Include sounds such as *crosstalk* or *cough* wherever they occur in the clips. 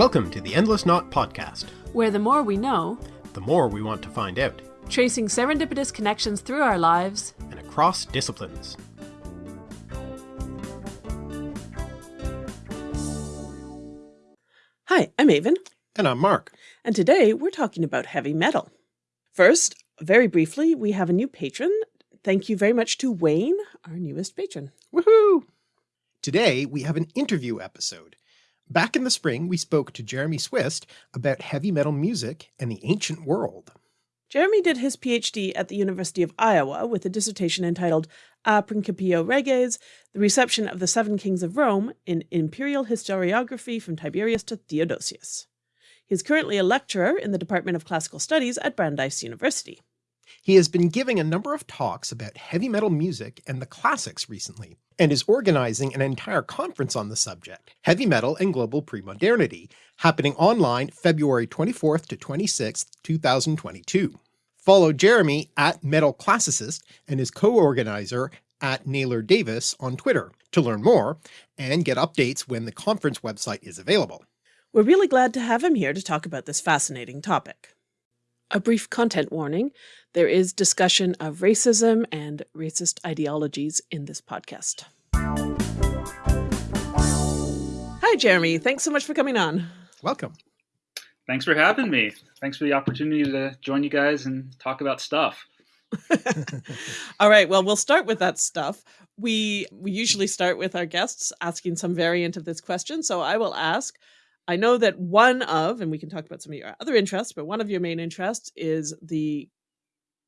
Welcome to the Endless Knot Podcast, where the more we know, the more we want to find out, tracing serendipitous connections through our lives and across disciplines. Hi, I'm Aven. And I'm Mark. And today we're talking about heavy metal. First, very briefly, we have a new patron. Thank you very much to Wayne, our newest patron. Woohoo! Today we have an interview episode. Back in the spring, we spoke to Jeremy Swist about heavy metal music and the ancient world. Jeremy did his PhD at the University of Iowa with a dissertation entitled A Principio Reges, The Reception of the Seven Kings of Rome in Imperial Historiography from Tiberius to Theodosius. He is currently a lecturer in the Department of Classical Studies at Brandeis University. He has been giving a number of talks about heavy metal music and the classics recently, and is organizing an entire conference on the subject, Heavy Metal and Global Premodernity, happening online February 24th to 26th, 2022. Follow Jeremy at Metal Classicist and his co-organizer at Naylor Davis on Twitter to learn more and get updates when the conference website is available. We're really glad to have him here to talk about this fascinating topic. A brief content warning. There is discussion of racism and racist ideologies in this podcast. Hi, Jeremy. Thanks so much for coming on. Welcome. Thanks for having me. Thanks for the opportunity to join you guys and talk about stuff. *laughs* All right. Well, we'll start with that stuff. We we usually start with our guests asking some variant of this question. So I will ask, I know that one of, and we can talk about some of your other interests, but one of your main interests is the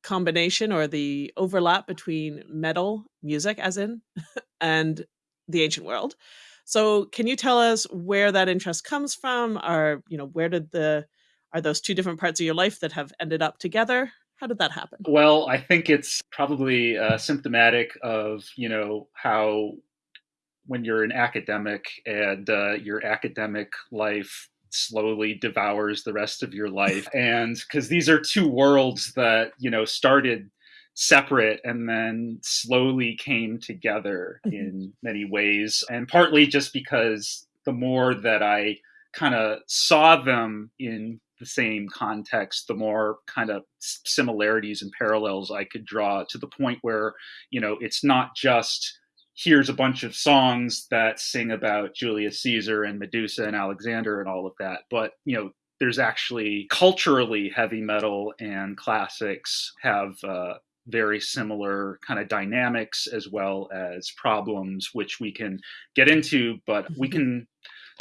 combination or the overlap between metal music, as in, *laughs* and the ancient world. So can you tell us where that interest comes from? Or, you know, where did the, are those two different parts of your life that have ended up together? How did that happen? Well, I think it's probably uh, symptomatic of, you know, how when you're an academic and uh, your academic life slowly devours the rest of your life *laughs* and because these are two worlds that you know started separate and then slowly came together mm-hmm. in many ways and partly just because the more that i kind of saw them in the same context the more kind of similarities and parallels i could draw to the point where you know it's not just here's a bunch of songs that sing about Julius Caesar and Medusa and Alexander and all of that. But, you know, there's actually culturally heavy metal and classics have uh, very similar kind of dynamics as well as problems, which we can get into, but we *laughs* can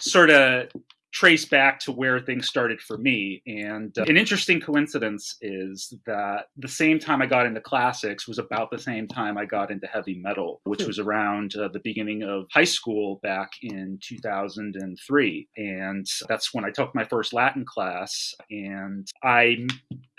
sort of trace back to where things started for me. And uh, an interesting coincidence is that the same time I got into classics was about the same time I got into heavy metal, which hmm. was around uh, the beginning of high school back in 2003. And that's when I took my first Latin class. And I,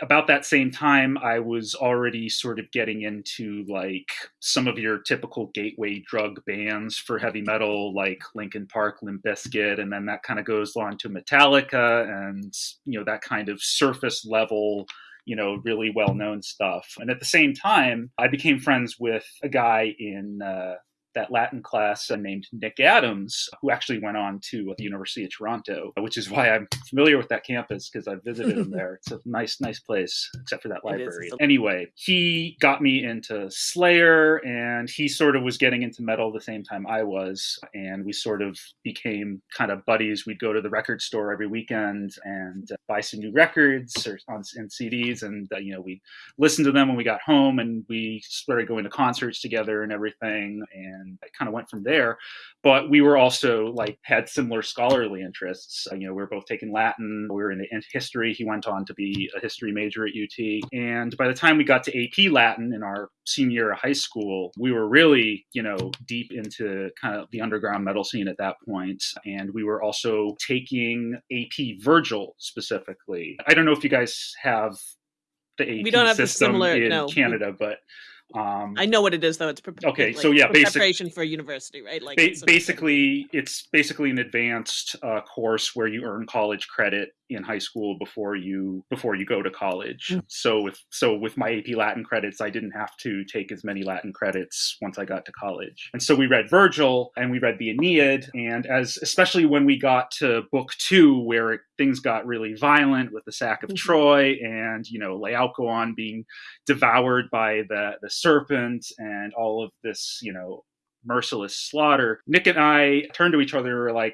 about that same time, I was already sort of getting into like some of your typical gateway drug bands for heavy metal, like Linkin Park, Limp Bizkit, and then that kind of goes onto Metallica and you know that kind of surface level you know really well known stuff. And at the same time i became friends with a guy in uh, that Latin class named Nick Adams, who actually went on to the University of Toronto, which is why I'm familiar with that campus because I visited him *laughs* there. It's a nice, nice place, except for that library. Anyway, he got me into Slayer and he sort of was getting into metal the same time I was. And we sort of became kind of buddies. We'd go to the record store every weekend and uh, buy some new records or on and CDs. And, uh, you know, we listened to them when we got home and we started going to concerts together and everything. And and I kind of went from there. But we were also like had similar scholarly interests. Uh, you know, we were both taking Latin. We were in history. He went on to be a history major at UT. And by the time we got to AP Latin in our senior year of high school, we were really, you know, deep into kind of the underground metal scene at that point. And we were also taking AP Virgil specifically. I don't know if you guys have the AP we don't have system the similar, in no. Canada, but um, I know what it is though. It's pre- okay. Like, so yeah, basic, preparation for university, right? Like ba- basically, it's basically an advanced uh, course where you earn college credit in high school before you before you go to college. Mm. So with so with my AP Latin credits, I didn't have to take as many Latin credits once I got to college. And so we read Virgil and we read the Aeneid. And as especially when we got to book two, where things got really violent with the sack of Mhm. Troy and you know Laocoon being devoured by the the serpent and all of this you know merciless slaughter. Nick and I turned to each other and were like,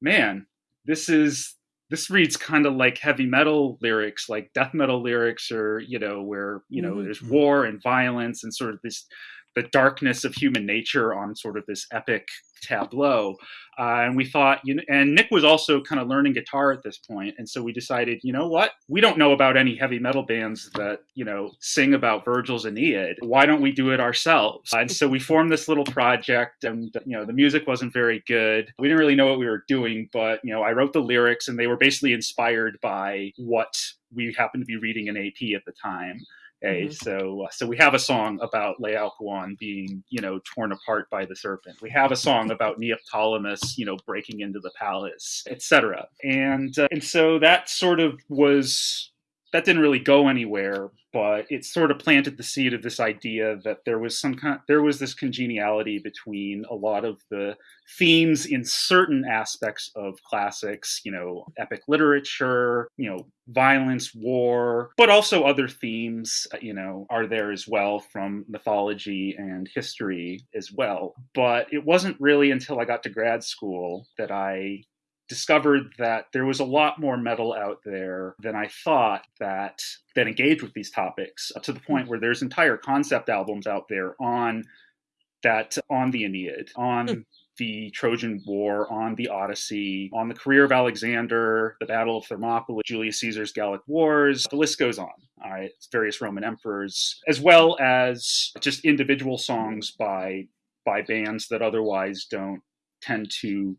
man, this is this reads kind of like heavy metal lyrics, like death metal lyrics, or you know, where you know Mhm. there's war and violence and sort of this the darkness of human nature on sort of this epic tableau. Uh, and we thought, you know, and Nick was also kind of learning guitar at this point, and so we decided, you know what, we don't know about any heavy metal bands that you know sing about Virgil's Aeneid. Why don't we do it ourselves? And so we formed this little project, and you know, the music wasn't very good. We didn't really know what we were doing, but you know, I wrote the lyrics, and they were basically inspired by what we happened to be reading in AP at the time. Okay, Mhm. so uh, so we have a song about Laocoon being, you know, torn apart by the serpent. We have a song about Neoptolemus, you know, breaking into the palace, etc. And uh, and so that sort of was that didn't really go anywhere, but it sort of planted the seed of this idea that there was some kind there was this congeniality between a lot of the themes in certain aspects of classics, you know, epic literature, you know, violence, war, but also other themes, uh, you know, are there as well from mythology and history as well. But it wasn't really until I got to grad school that I discovered that there was a lot more metal out there than I thought that that engaged with these topics to the point hmm. where there's entire concept albums out there on that on the Aeneid, on hmm. the Trojan War, on the Odyssey, on the career of Alexander, the Battle of Thermopylae, Julius Caesar's Gallic Wars. The list goes on. All right, various Roman emperors, as well as just individual songs by by bands that otherwise don't tend to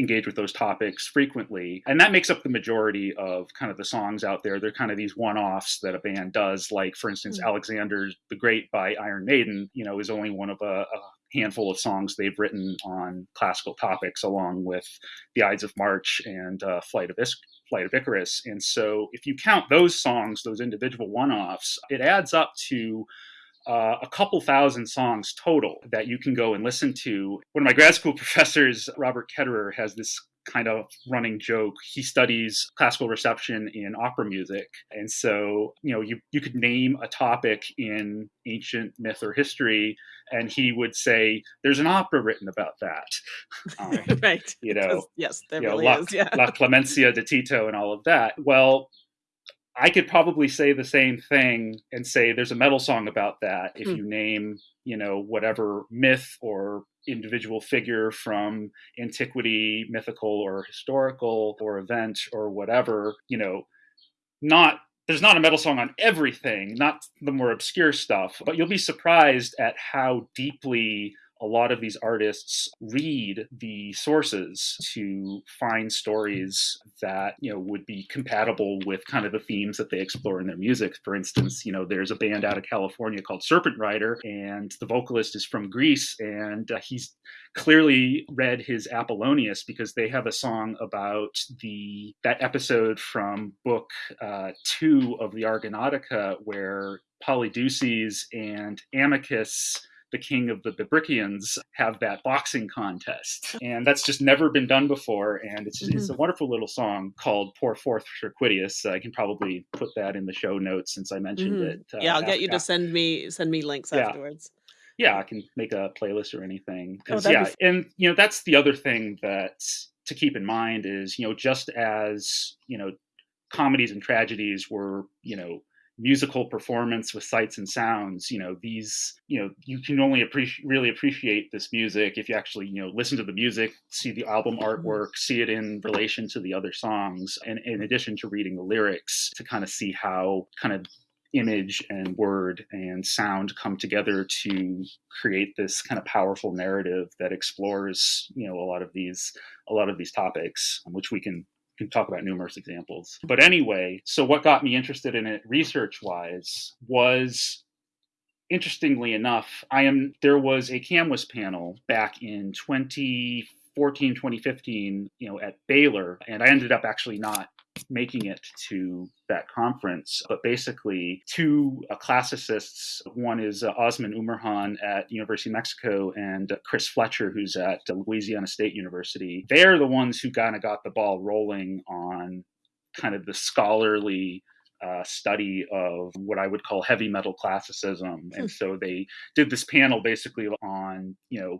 engage with those topics frequently. And that makes up the majority of kind of the songs out there. They're kind of these one offs that a band does. Like, for instance, Mhm. Alexander the Great by Iron Maiden, you know, is only one of a, a handful of songs they've written on classical topics, along with The Ides of March and uh, Flight of Flight of Icarus. And so if you count those songs, those individual one offs, it adds up to uh, a couple thousand songs total that you can go and listen to. One of my grad school *laughs* professors, Robert Ketterer, has this kind of running joke. He studies classical reception in opera music. And so, you know, you, you could name a topic in ancient myth or history, and he would say, There's an opera written about that. *laughs* Um, right. you know, Yes, there you know, really La, is. Yeah. La Clemenza di Tito and all of that. Well, I could probably say the same thing and say there's a metal song about that if Hmm. you name, you know, whatever myth or individual figure from antiquity, mythical or historical or event or whatever, you know, not there's not a metal song on everything, not the more obscure stuff, but you'll be surprised at how deeply a lot of these artists read the sources to find stories that you know would be compatible with kind of the themes that they explore in their music. For instance you know there's a band out of california called serpent rider and the vocalist is from greece and uh, he's clearly read his apollonius because they have a song about the that episode from book uh, two of the argonautica where polydeuces and Amycus the king of the Bebrycians have that boxing contest. And that's just never been done before. And it's, mm-hmm. it's a wonderful little song called Pour Forth Circuitius. I can probably put that in the show notes since I mentioned Mhm. it. uh, yeah, I'll get you to send me send me links Yeah. afterwards. yeah, I can make a playlist or anything. that'd yeah, be and you know that's the other thing that to keep in mind is you know just as you know comedies and tragedies were you know musical performance with sights and sounds you know these you know you can only appreciate really appreciate this music if you actually you know listen to the music see the album mm-hmm. artwork see it in relation to the other songs and in addition to reading the lyrics to kind of see how kind of image and word and sound come together to create this kind of powerful narrative that explores you know a lot of these a lot of these topics which we can can talk about numerous examples. But anyway so what got me interested in it research wise was interestingly enough i am there was a CAMWS panel back in 2014 2015 you know at baylor and i ended up actually not making it to that conference. But basically, two uh, classicists one is uh, Osman Umurhan at University of Mexico and uh, Chris Fletcher, who's at Louisiana State University. They're the ones who kind of got the ball rolling on kind of the scholarly uh, study of what I would call heavy metal classicism. And hmm. so they did this panel basically on, you know,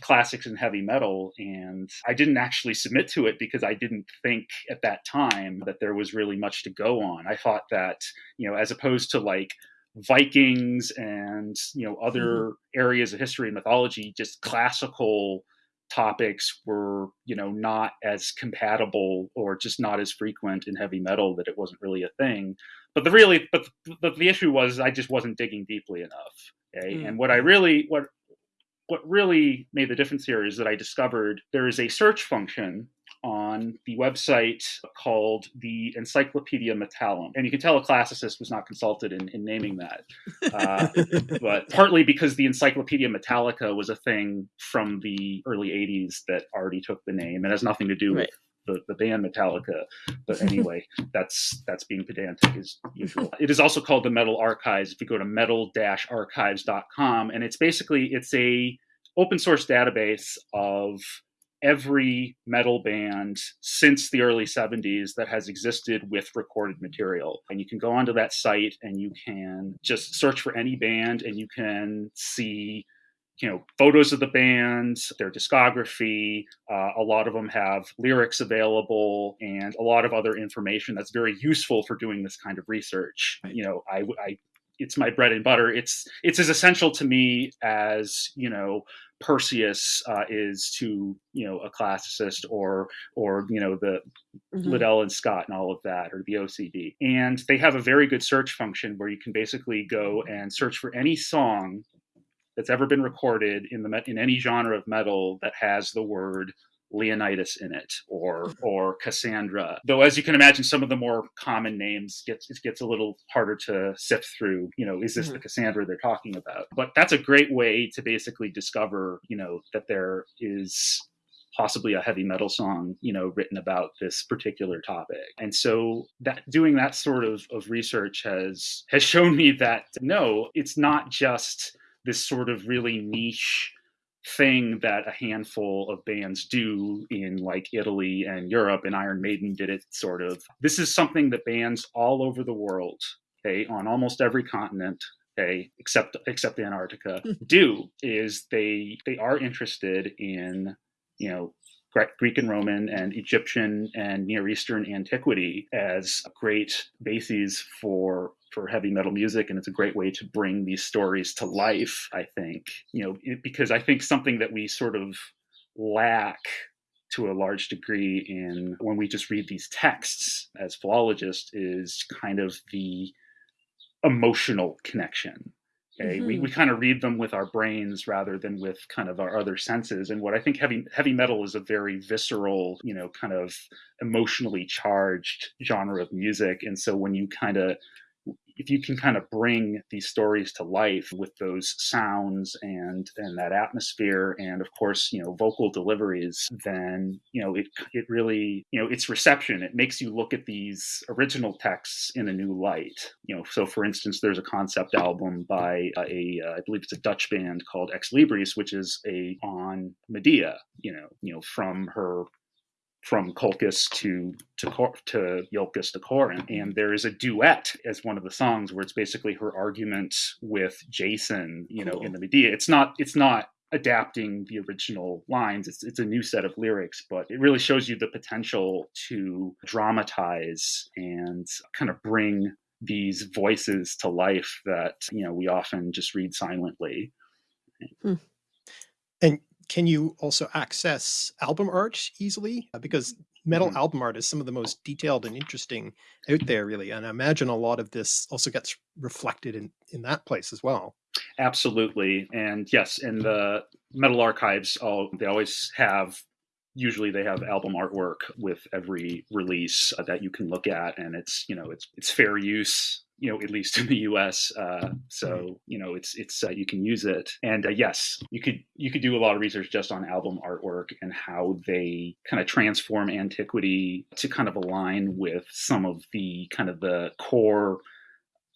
classics and heavy metal. And I didn't actually submit to it because I didn't think at that time that there was really much to go on. I thought that, you know, as opposed to like, Vikings and you know other mm-hmm. areas of history and mythology, just classical topics were you know not as compatible or just not as frequent in heavy metal that it wasn't really a thing but the really but but the issue was i just wasn't digging deeply enough okay mm. and what i really what what really made the difference here is that i discovered there is a search function on the website called the Encyclopedia Metallum. And you can tell a classicist was not consulted in, in naming that. Uh, *laughs* but partly because the Encyclopedia Metallica was a thing from the early 80s that already took the name and has nothing to do right. with the, the band Metallica. But *laughs* anyway, that's that's being pedantic as usual. *laughs* It is also called the Metal Archives. If you go to metal-archives.com, and it's basically it's a open source database of every metal band since the early 70s that has existed with recorded material. And you can go onto that site and you can just search for any band and you can see you know photos of the bands their discography uh, a lot of them have lyrics available and a lot of other information that's very useful for doing this kind of research you know i, I it's my bread and butter it's it's as essential to me as you know Perseus uh, is to you know a classicist or or you know the mm-hmm. Liddell and Scott and all of that or the OCD. And they have a very good search function where you can basically go and search for any song that's ever been recorded in the in any genre of metal that has the word Leonidas in it or or Cassandra. Though as you can imagine, some of the more common names gets it gets a little harder to sift through. You know, is this mm-hmm. the Cassandra they're talking about? But that's a great way to basically discover, you know, that there is possibly a heavy metal song you know written about this particular topic and so that doing that sort of, of research has has shown me that no it's not just this sort of really niche thing that a handful of bands do in like Italy and Europe, and Iron Maiden did it sort of. This is something that bands all over the world, okay, on almost every continent, okay, except except Antarctica, *laughs* do is they they are interested in you know Greek and Roman and Egyptian and Near Eastern antiquity as a great bases for for heavy metal music and it's a great way to bring these stories to life i think. You know it, because i think something that we sort of lack to a large degree in when we just read these texts as philologists is kind of the emotional connection Okay, mm-hmm. we, we kind of read them with our brains rather than with kind of our other senses. And what I think heavy heavy metal is a very visceral, you know, kind of emotionally charged genre of music. And so when you kind of if you can kind of bring these stories to life with those sounds and and that atmosphere and of course you know vocal deliveries then you know it it really you know its reception. It makes you look at these original texts in a new light. You know so for instance there's a concept album by a, uh, I believe it's a Dutch band called Ex Libris which is a on Medea you know you know from her from Colchis to to to Iolcus to Corinth, and there is a duet as one of the songs where it's basically her argument with Jason, you know, cool. in the Medea. It's not it's not adapting the original lines. It's it's a new set of lyrics, but it really shows you the potential to dramatize and kind of bring these voices to life that you know we often just read silently. Hmm. Can you also access album art easily? Uh, because metal mm-hmm. album art is some of the most detailed and interesting out there really. And I imagine a lot of this also gets reflected in, in that place as well. Absolutely. And yes, in the metal archives, all, they always have usually they have album artwork with every release uh, that you can look at and it's you know it's it's fair use you know, at least in the U.S. Uh, so you know, it's it's uh, you can use it, and uh, yes, you could you could do a lot of research just on album artwork and how they kind of transform antiquity to kind of align with some of the kind of the core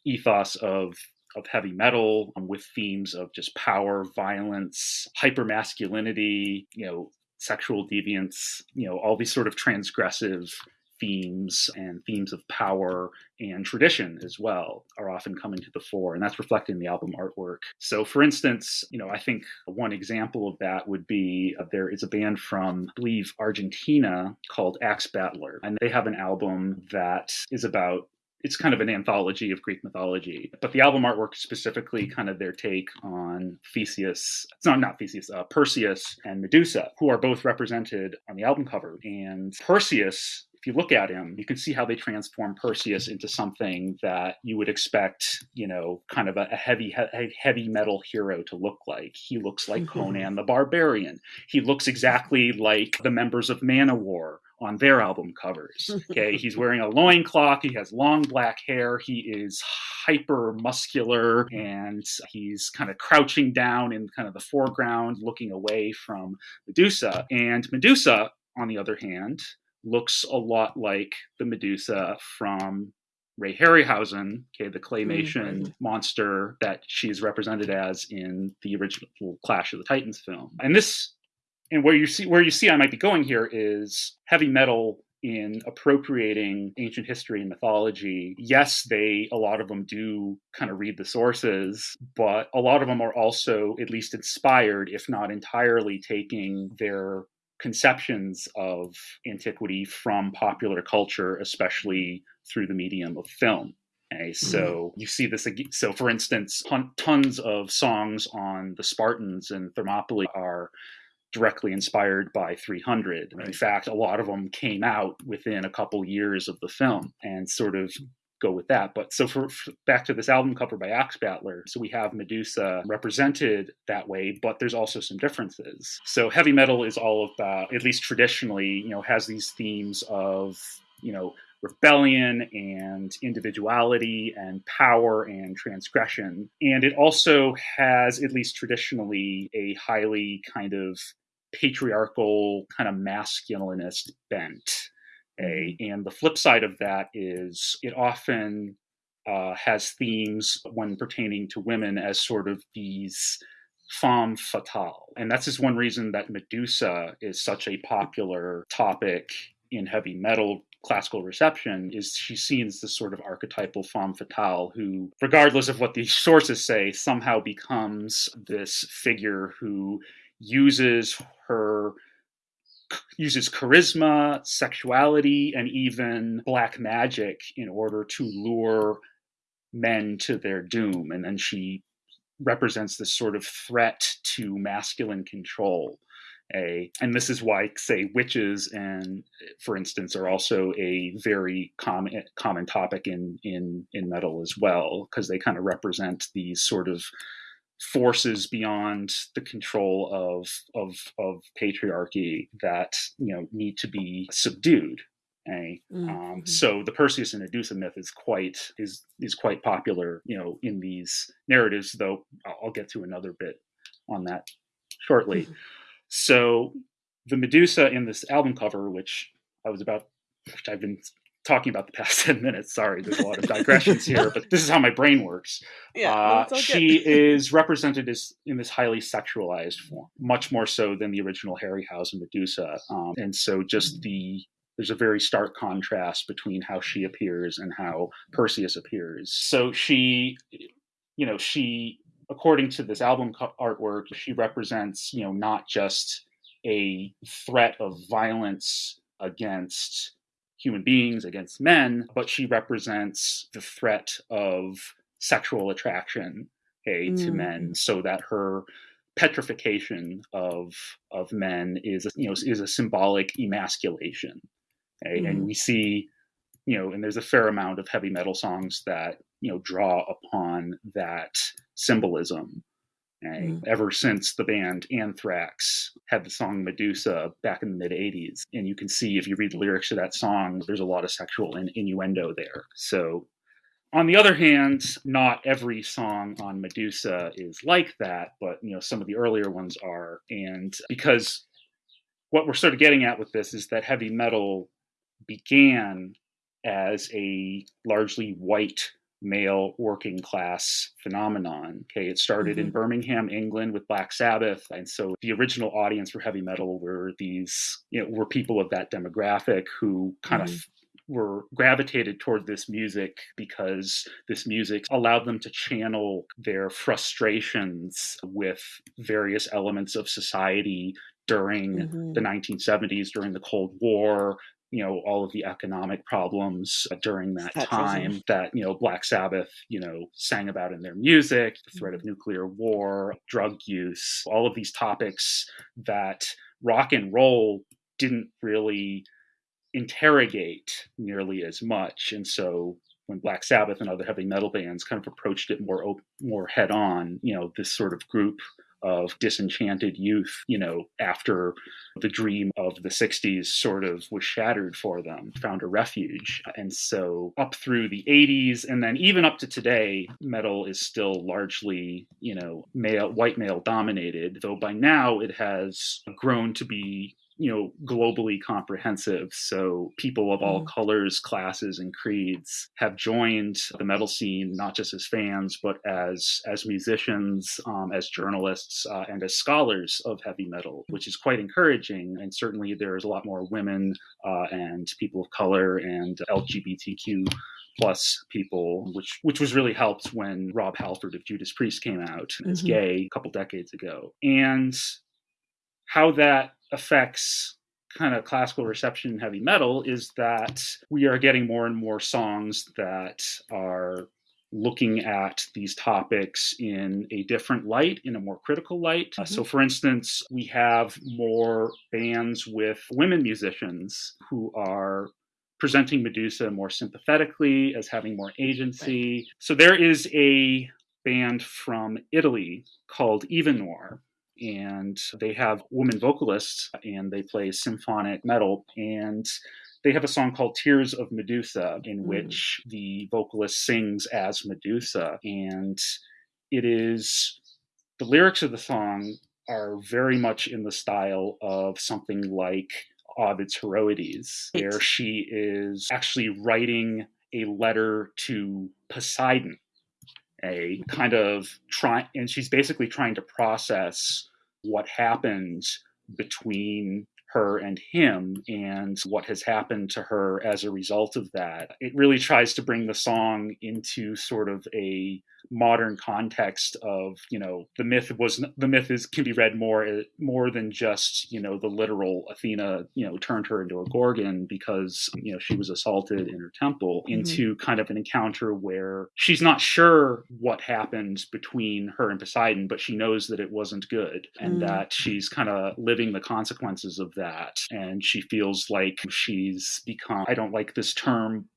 ethos of of heavy metal um, with themes of just power, violence, hypermasculinity, you know, sexual deviance, you know, all these sort of transgressive themes and themes of power and tradition as well are often coming to the fore and that's reflected in the album artwork so for instance you know i think one example of that would be uh, there is a band from i believe argentina called axe battler and they have an album that is about it's kind of an anthology of Greek mythology. But the album artwork specifically kind of their take on Theseus, it's not not Theseus, uh, Perseus and Medusa, who are both represented on the album cover. And Perseus if you look at him, you can see how they transform Perseus into something that you would expect, you know, kind of a, a heavy, he- heavy metal hero to look like. He looks like Conan the Barbarian. He looks exactly like the members of Manowar on their album covers. Okay, he's wearing a loincloth, he has long black hair, he is hyper muscular, and he's kind of crouching down in kind of the foreground, looking away from Medusa. And Medusa, on the other hand, looks a lot like the Medusa from Ray Harryhausen, okay, the claymation mm-hmm. monster that she's represented as in the original Clash of the Titans film. And this and where you see where you see I might be going here is heavy metal in appropriating ancient history and mythology. Yes, they a lot of them do kind of read the sources, but a lot of them are also at least inspired, if not entirely taking their conceptions of antiquity from popular culture, especially through the medium of film. Okay, so mm-hmm. you see this. So, for instance, tons of songs on the Spartans and Thermopylae are directly inspired by 300. Right. In fact, a lot of them came out within a couple years of the film and sort of go with that. But so for, for, back to this album cover by Axe Battler, so we have Medusa represented that way, but there's also some differences. So heavy metal is all about, at least traditionally, you know, has these themes of, you know, rebellion and individuality and power and transgression. And it also has, at least traditionally, a highly kind of patriarchal, kind of masculinist bent. A, and the flip side of that is it often uh, has themes when pertaining to women as sort of these femme fatale. And that's just one reason that Medusa is such a popular topic in heavy metal classical reception is she's seen as this sort of archetypal femme fatale who, regardless of what the *laughs* sources say, somehow becomes this figure who uses her uses charisma, sexuality, and even black magic in order to lure men to their doom. And then she represents this sort of threat to masculine control. A, and this is why, say, witches and, for instance, are also a very common common topic in in in metal as well, because they kind of represent these sort of forces beyond the control of of of patriarchy that you know need to be subdued eh? mm, um, mm-hmm. so the Perseus and Medusa myth is quite is is quite popular, you know, in these narratives. Though I'll get to another bit on that shortly. Mm-hmm. So the Medusa in this album cover, which I was about, which I've been talking about the past *laughs* 10 minutes. Sorry, there's a lot of digressions here, but this is how my brain works. Yeah, uh, she *laughs* is represented as in this highly sexualized form, much more so than the original Harryhausen Medusa. Um, and so just the there's a very stark contrast between how she appears and how Perseus appears. So she, you know, she, according to this album artwork, she represents, you know, not just a threat of violence against human beings against men, but she represents the threat of sexual attraction okay, mm. to men, so that her petrification of of men is you know is a symbolic emasculation. Okay? Mm. And we see you know, and there's a fair amount of heavy metal songs that you know draw upon that symbolism Mm. Ever since the band Anthrax had the song Medusa back in the mid 80s. And you can see if you read the lyrics to that song, there's a lot of sexual in- innuendo there. So On the other hand, not every song on Medusa is like that, but you know some of the earlier ones are, and because what we're sort of getting at with this is that heavy metal began as a largely white male working class phenomenon. Okay, it started mm-hmm. in Birmingham, England with Black Sabbath. And so the original audience for heavy metal were these, you know, were people of that demographic who kind mm-hmm. of were gravitated toward this music because this music allowed them to channel their frustrations with various elements of society during mm-hmm. the 1970s during the cold war you know all of the economic problems during that time that you know black sabbath you know sang about in their music the threat of mm-hmm. nuclear war drug use all of these topics that rock and roll didn't really interrogate nearly as much and so when black sabbath and other heavy metal bands kind of approached it more more head on you know this sort of group of disenchanted youth, you know, after the dream of the 60s sort of was shattered for them, found a refuge. And so up through the 80s and then even up to today, metal is still largely, you know, male white male dominated, though by now it has grown to be you know globally comprehensive so people of all mm. colors classes and creeds have joined the metal scene not just as fans but as as musicians um, as journalists uh, and as scholars of heavy metal which is quite encouraging and certainly there's a lot more women uh, and people of color and lgbtq plus people, which which was really helped when Rob Halford of Judas Priest came out as mm-hmm. gay a couple decades ago. And how that affects kind of classical reception in heavy metal is that we are getting more and more songs that are looking at these topics in a different light, in a more critical light. Mm-hmm. Uh, so, for instance, we have more bands with women musicians who are presenting Medusa more sympathetically, as having more agency. Right. So, there is a band from Italy called Eva Noir and they have women vocalists and they play symphonic metal and they have a song called Tears of Medusa in mm. which the vocalist sings as Medusa and it is the lyrics of the song are very much in the style of something like Ovid's Heroides, where she is actually writing a letter to Poseidon, a kind of try, and she's basically trying to process what happens between her and him and what has happened to her as a result of that. It really tries to bring the song into sort of a modern context of you know the myth was the myth is can be read more eh, more than just you know the literal Athena you know turned her into a gorgon because you know she was assaulted in her temple mm-hmm. into kind of an encounter where she's not sure what happened between her and Poseidon but she knows that it wasn't good and mm. that she's kind of living the consequences of that and she feels like she's become I don't like this term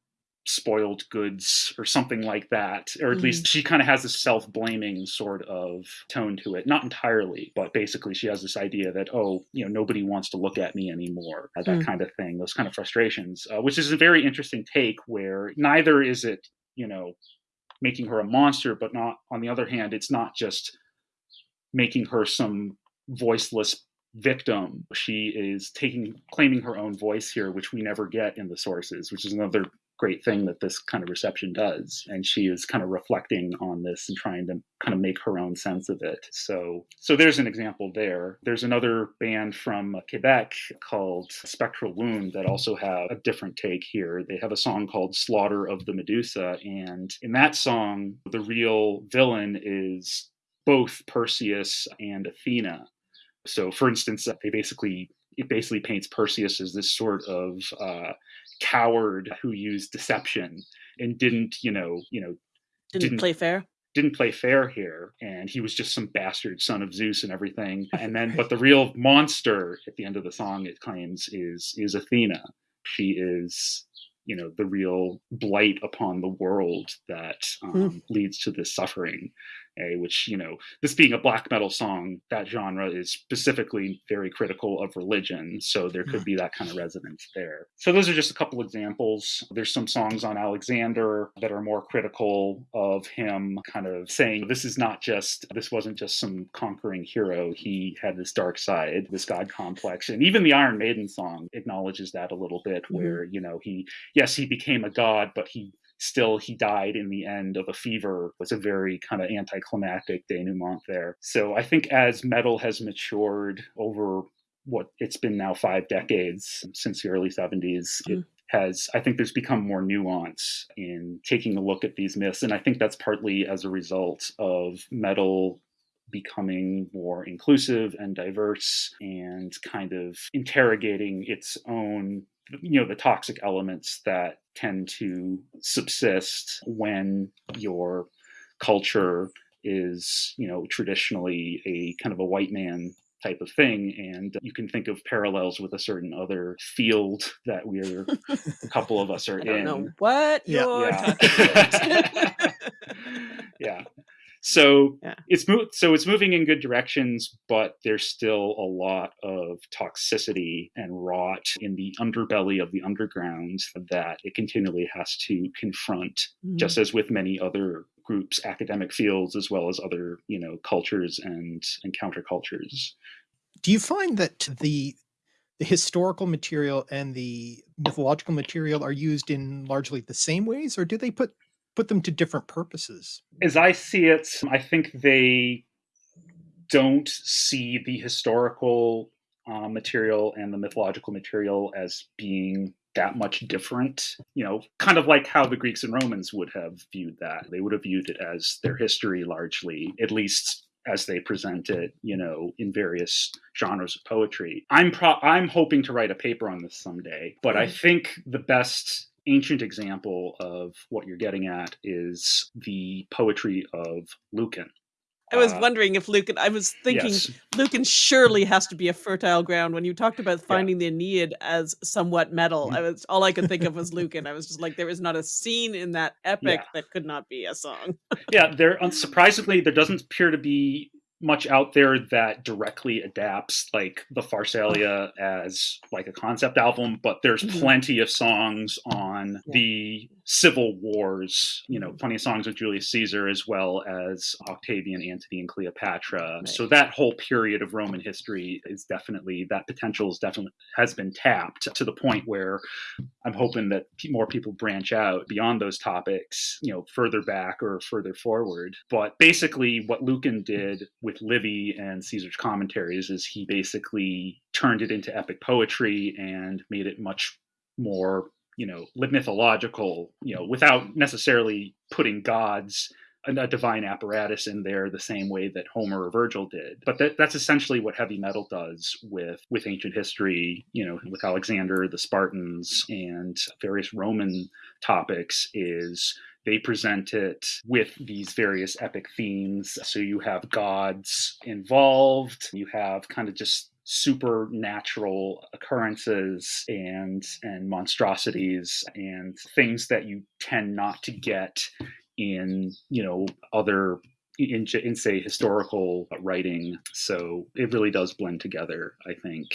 spoiled goods or something like that or at mm. least she kind of has this self-blaming sort of tone to it not entirely but basically she has this idea that oh you know nobody wants to look at me anymore that mm. kind of thing those kind of frustrations uh, which is a very interesting take where neither is it you know making her a monster but not on the other hand it's not just making her some voiceless victim she is taking claiming her own voice here which we never get in the sources which is another great thing that this kind of reception does and she is kind of reflecting on this and trying to kind of make her own sense of it. So so there's an example there. There's another band from quebec called spectral wound that also have a different take here. They have a song called slaughter of the medusa and in that song the real villain is both perseus and athena. So for instance they basically it basically paints perseus as this sort of uh, coward who used deception and didn't, you know, you know, didn't, didn't play fair? didn't play fair here and he was just some bastard son of zeus and everything. *laughs* And then but the real monster at the end of the song it claims is is athena. She is you know the real blight upon the world that um, mm. leads to this suffering eh, which you know this being a black metal song that genre is specifically very critical of religion so there could be that kind of resonance there. So those are just a couple examples. There's some songs on alexander that are more critical of him kind of saying this is not just this wasn't just some conquering hero. He had this dark side this god complex. And even the iron maiden song acknowledges that a little bit Mm-hmm. where you know he yes he became a god but he still he died in the end of a fever. Was a very kind of anticlimactic denouement there so i think as metal has matured over what it's been now five decades since the early 70s it Mm. has i think there's become more nuance in taking a look at these myths and i think that's partly as a result of metal becoming more inclusive and diverse and kind of interrogating its own you know the toxic elements that tend to subsist when your culture is you know traditionally a kind of a white man type of thing and you can think of parallels with a certain other field that we're a couple of us *laughs* are I don't in know what Yeah. you're Yeah. talking about. *laughs* yeah so Yeah. it's mo- so it's moving in good directions but there's still a lot of toxicity and rot in the underbelly of the underground that it continually has to confront Mhm. just as with many other groups academic fields as well as other you know cultures and and countercultures Do you find that the the historical material and the mythological material are used in largely the same ways, or do they put put them to different purposes? as I see it, I think they don't see the historical uh, material and the mythological material as being that much different. You know, kind of like how the Greeks and Romans would have viewed that. They would have viewed it as their history largely, at least as they present it, you know, in various genres of poetry. I'm pro- I'm hoping to write a paper on this someday, but I Mm. think the best ancient example of what you're getting at is the poetry of Lucan. I was Uh, wondering if Lucan. I was thinking yes. Lucan surely has to be a fertile ground. When you talked about finding the Aeneid as somewhat metal, Mm-hmm. I was all I could think of was Lucan. I was just like, there is not a scene in that epic Yeah. that could not be a song. yeah, there unsurprisingly there doesn't appear to be much out there that directly adapts like the Pharsalia as like a concept album, but there's Mhm. plenty of songs on Yeah. the civil wars, you know, plenty of songs with Julius Caesar as well as Octavian, Antony, and Cleopatra. Right. So that whole period of Roman history is definitely that potential is definitely has been tapped to the point where I'm hoping that more people branch out beyond those topics, you know, further back or further forward. But basically, what Lucan did with Livy and Caesar's commentaries is he basically turned it into epic poetry and made it much more, you know, mythological, you know, without necessarily putting gods a divine apparatus in there the same way that Homer or Virgil did. But that, that's essentially what heavy metal does with with ancient history, you know, with Alexander, the Spartans, and various Roman topics is they present it with these various epic themes. So you have gods involved, you have kind of just supernatural occurrences and and monstrosities and things that you tend not to get in you know other in, in say historical writing so it really does blend together i think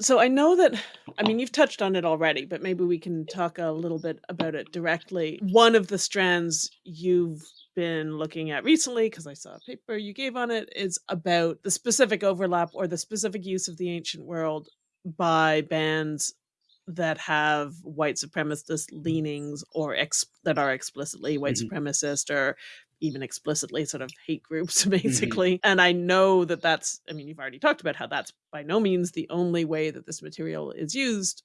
So I know that I mean you've touched on it already, but maybe we can talk a little bit about it directly. One of the strands you've been looking at recently because I saw a paper you gave on it is about the specific overlap or the specific use of the ancient world by bands that have white supremacist leanings or ex- that are explicitly white Mhm. supremacist or even explicitly sort of hate groups *laughs* basically and i know that that's i mean you've already talked about how that's by no means the only way that this material is used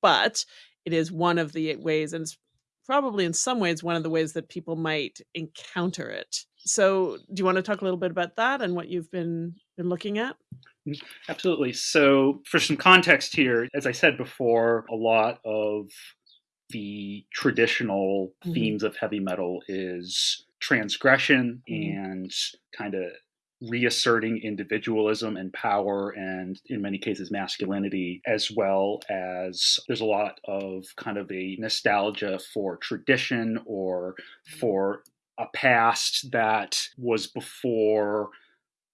but it is one of the ways and it's probably in some ways one of the ways that people might encounter it so do you want to talk a little bit about that and what you've been been looking at Absolutely. So, for some context here, as I said before, a lot of the traditional Mhm. themes of heavy metal is transgression Mhm. and kind of reasserting individualism and power and in many cases masculinity as well as there's a lot of kind of a nostalgia for tradition or for a past that was before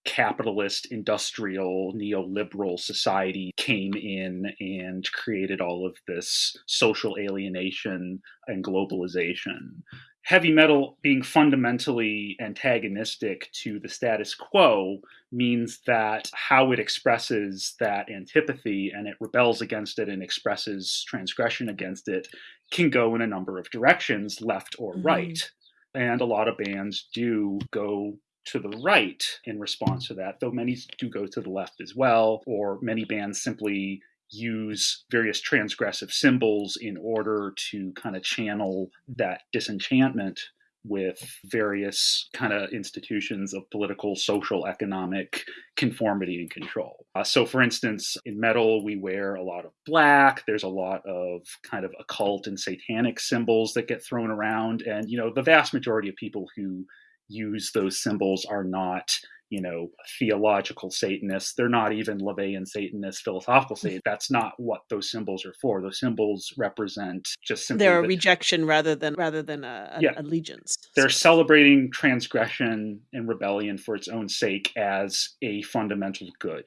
capitalist, industrial, neoliberal society came in and created all of this social alienation and globalization. Heavy metal being fundamentally antagonistic to the status quo means that how it expresses that antipathy and it rebels against it and expresses transgression against it can go in a number of directions, left or mm-hmm. right. And a lot of bands do go to the right in response to that, though many do go to the left as well, or many bands simply use various transgressive symbols in order to kind of channel that disenchantment with various kind of institutions of political, social, economic conformity and control. Uh, so, for instance, in metal, we wear a lot of black. There's a lot of kind of occult and satanic symbols that get thrown around. And, you know, the vast majority of people who use those symbols are not you know, theological Satanists. They're not even LaVeyan Satanists, philosophical mm. Satanists. That's not what those symbols are for. Those symbols represent just simply they're a the, rejection rather than rather than a, yeah, allegiance. They're so. celebrating transgression and rebellion for its own sake as a fundamental good.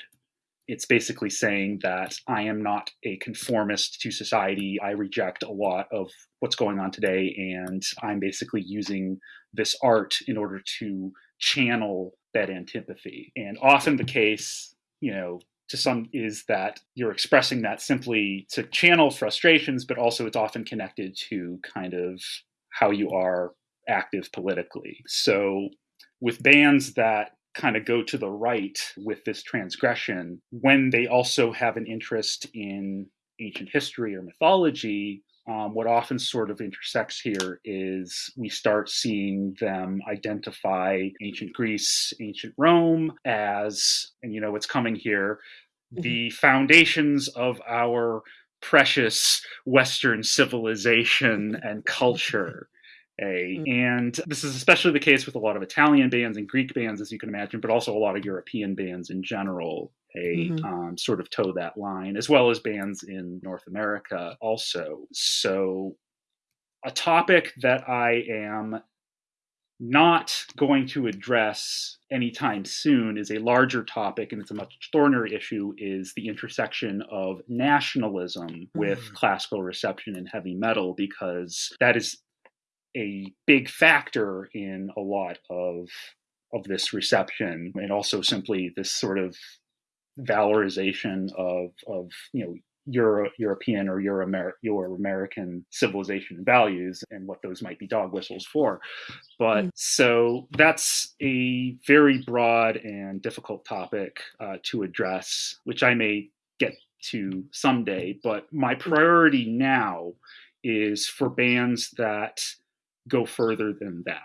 It's basically saying that I am not a conformist to society. I reject a lot of what's going on today, and I'm basically using this art in order to channel that antipathy. And often the case, you know, to some is that you're expressing that simply to channel frustrations, but also it's often connected to kind of how you are active politically. So with bands that kind of go to the right with this transgression, when they also have an interest in ancient history or mythology, um, what often sort of intersects here is we start seeing them identify ancient Greece, ancient Rome as, and you know what's coming here, mm-hmm. the foundations of our precious Western civilization and culture. A, mm. and this is especially the case with a lot of Italian bands and Greek bands, as you can imagine, but also a lot of European bands in general a mm-hmm. um, sort of toe that line, as well as bands in North America also. So, a topic that I am not going to address anytime soon is a larger topic and it's a much thornier issue is the intersection of nationalism with mm. classical reception and heavy metal because that is a big factor in a lot of of this reception and also simply this sort of valorization of of you know Euro, European or Euro, Amer- Euro American civilization values and what those might be dog whistles for. But mm. so that's a very broad and difficult topic uh, to address, which I may get to someday. But my priority now is for bands that go further than that.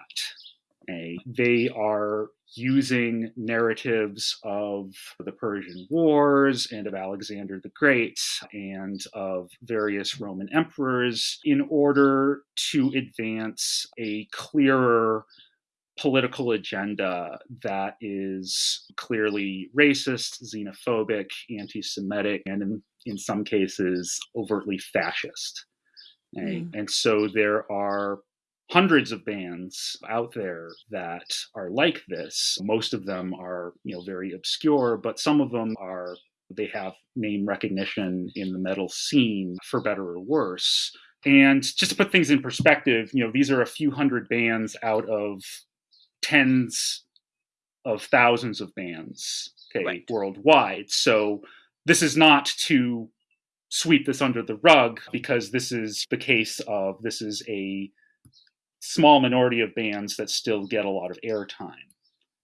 Okay? They are using narratives of the Persian Wars and of Alexander the Great and of various Roman emperors in order to advance a clearer political agenda that is clearly racist, xenophobic, anti Semitic, and in, in some cases overtly fascist. Mm. And so there are hundreds of bands out there that are like this. Most of them are, you know, very obscure, but some of them are they have name recognition in the metal scene for better or worse. And just to put things in perspective, you know, these are a few hundred bands out of tens of thousands of bands, okay, right. worldwide. So this is not to sweep this under the rug because this is the case of this is a small minority of bands that still get a lot of airtime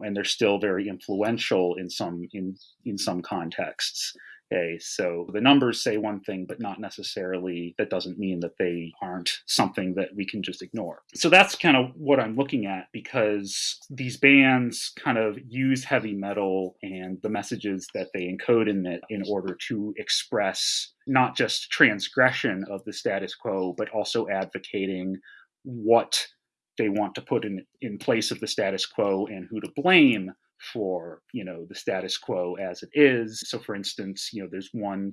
and they're still very influential in some in in some contexts okay? So the numbers say one thing but not necessarily that doesn't mean that they aren't something that we can just ignore. So that's kind of what i'm looking at because these bands kind of use heavy metal and the messages that they encode in it in order to express not just transgression of the status quo but also advocating what they want to put in in place of the status quo and who to blame for you know the status quo as it is. So for instance you know there's one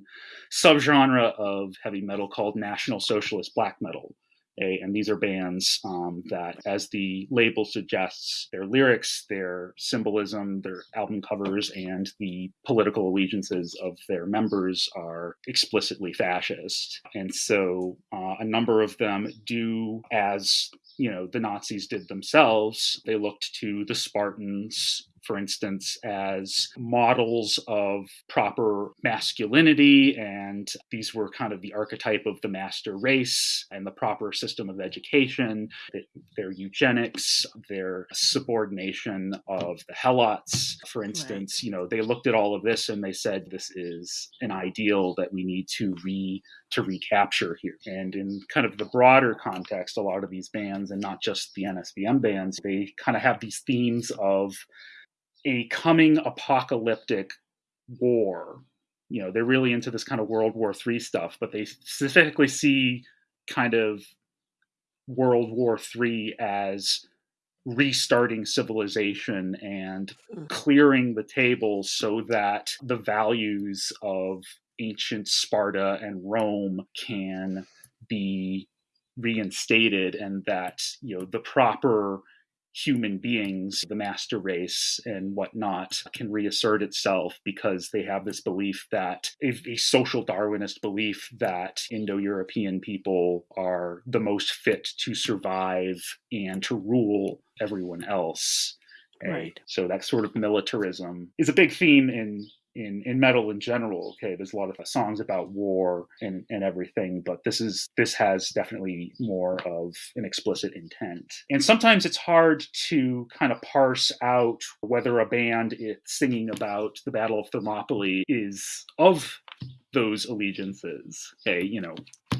subgenre of heavy metal called national socialist black metal and these are bands um, that, as the label suggests, their lyrics, their symbolism, their album covers, and the political allegiances of their members are explicitly fascist. And so uh, a number of them do as you know the Nazis did themselves. They looked to the Spartans for instance, as models of proper masculinity. And these were kind of the archetype of the master race and the proper system of education, their eugenics, their subordination of the helots. For instance, right. you know, they looked at all of this and they said, this is an ideal that we need to re to recapture here. And in kind of the broader context, a lot of these bands, and not just the NSBM bands, they kind of have these themes of a coming apocalyptic war. You know, they're really into this kind of World War III stuff, but they specifically see kind of World War III as restarting civilization and hmm. clearing the table so that the values of ancient Sparta and Rome can be reinstated and that you know the proper human beings, the master race and whatnot, can reassert itself because they have this belief that a, a social Darwinist belief that Indo European people are the most fit to survive and to rule everyone else. Right. So that sort of militarism is a big theme in in in metal in general okay there's a lot of uh, songs about war and and everything but this is this has definitely more of an explicit intent. And sometimes it's hard to kind of parse out whether a band is singing about the battle of thermopylae is of those allegiances okay you know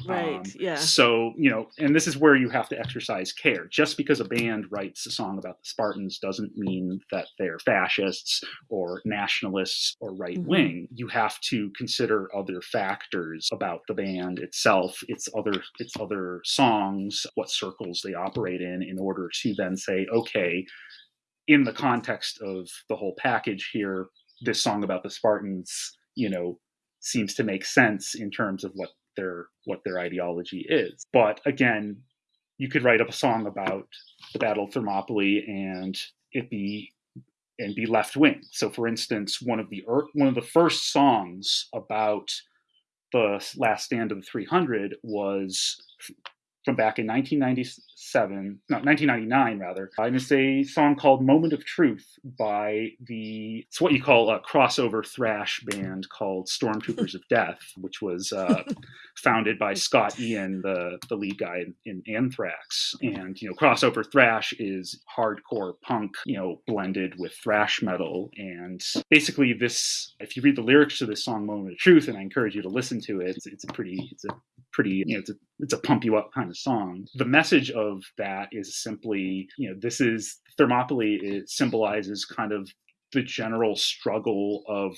Right. Um, yeah. So, you know, and this is where you have to exercise care. Just because a band writes a song about the Spartans doesn't mean that they're fascists or nationalists or right wing. Mm-hmm. You have to consider other factors about the band itself, its other its other songs, what circles they operate in in order to then say, okay, in the context of the whole package here, this song about the Spartans, you know, seems to make sense in terms of what their what their ideology is. But again, you could write up a song about the Battle of Thermopylae and it be and be left wing. So, for instance, one of the one of the first songs about the last stand of the 300 was from back in 1997, no, 1999 rather. And it's a song called Moment of Truth by the, it's what you call a crossover thrash band called Stormtroopers of *laughs* Death, which was uh, founded by Scott Ian, the, the lead guy in, in Anthrax. And, you know, crossover thrash is hardcore punk, you know, blended with thrash metal. And basically this, if you read the lyrics to this song, Moment of Truth, and I encourage you to listen to it, it's, it's a pretty, it's a pretty, you know, it's a, it's a pump you up kind of song. The message of that is simply, you know, this is Thermopylae, it symbolizes kind of the general struggle of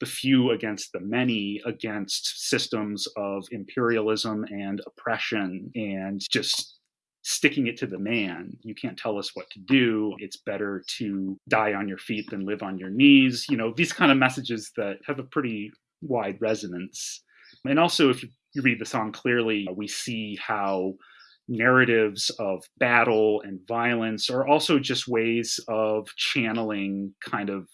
the few against the many against systems of imperialism and oppression and just sticking it to the man. You can't tell us what to do. It's better to die on your feet than live on your knees. You know, these kind of messages that have a pretty wide resonance. And also, if you read the song clearly, we see how narratives of battle and violence are also just ways of channeling kind of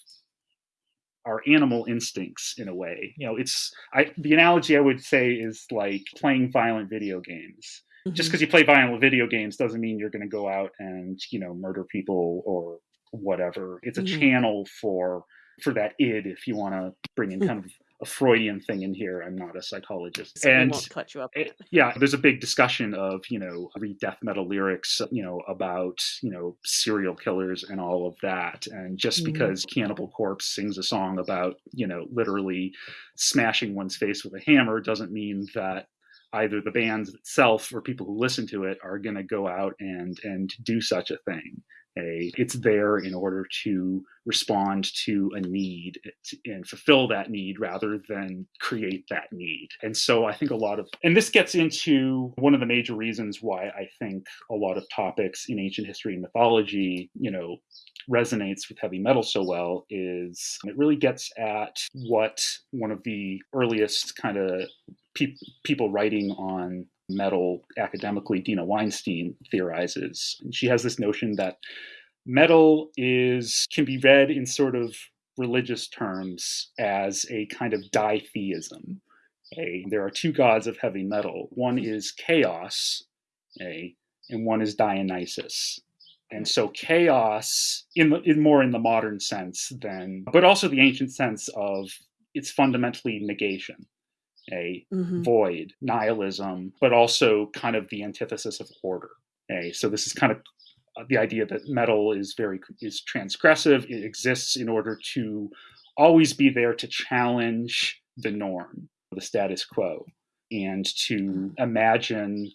our animal instincts in a way. You know, it's I the analogy I would say is like playing violent video games. Mm-hmm. Just because you play violent video games doesn't mean you're going to go out and, you know, murder people or whatever. It's a mm-hmm. channel for for that id if you want to bring in *laughs* kind of a Freudian thing in here. I'm not a psychologist. So and cut you up. It, yeah, there's a big discussion of, you know, read death metal lyrics, you know, about, you know, serial killers and all of that. And just mm-hmm. because Cannibal Corpse sings a song about, you know, literally smashing one's face with a hammer doesn't mean that either the band itself or people who listen to it are going to go out and and do such a thing a it's there in order to respond to a need and fulfill that need rather than create that need. And so i think a lot of and this gets into one of the major reasons why i think a lot of topics in ancient history and mythology you know resonates with heavy metal so well is it really gets at what one of the earliest kind of pe- people writing on metal academically, Deena Weinstein, theorizes. She has this notion that metal is can be read in sort of religious terms as a kind of ditheism. A, there are two gods of heavy metal. One is chaos, a, and one is Dionysus. And so chaos, in, the, in more in the modern sense than, but also the ancient sense of it's fundamentally negation, a mm-hmm. void, nihilism, but also kind of the antithesis of order. A, so this is kind of uh, the idea that metal is very is transgressive. It exists in order to always be there to challenge the norm, the status quo, and to imagine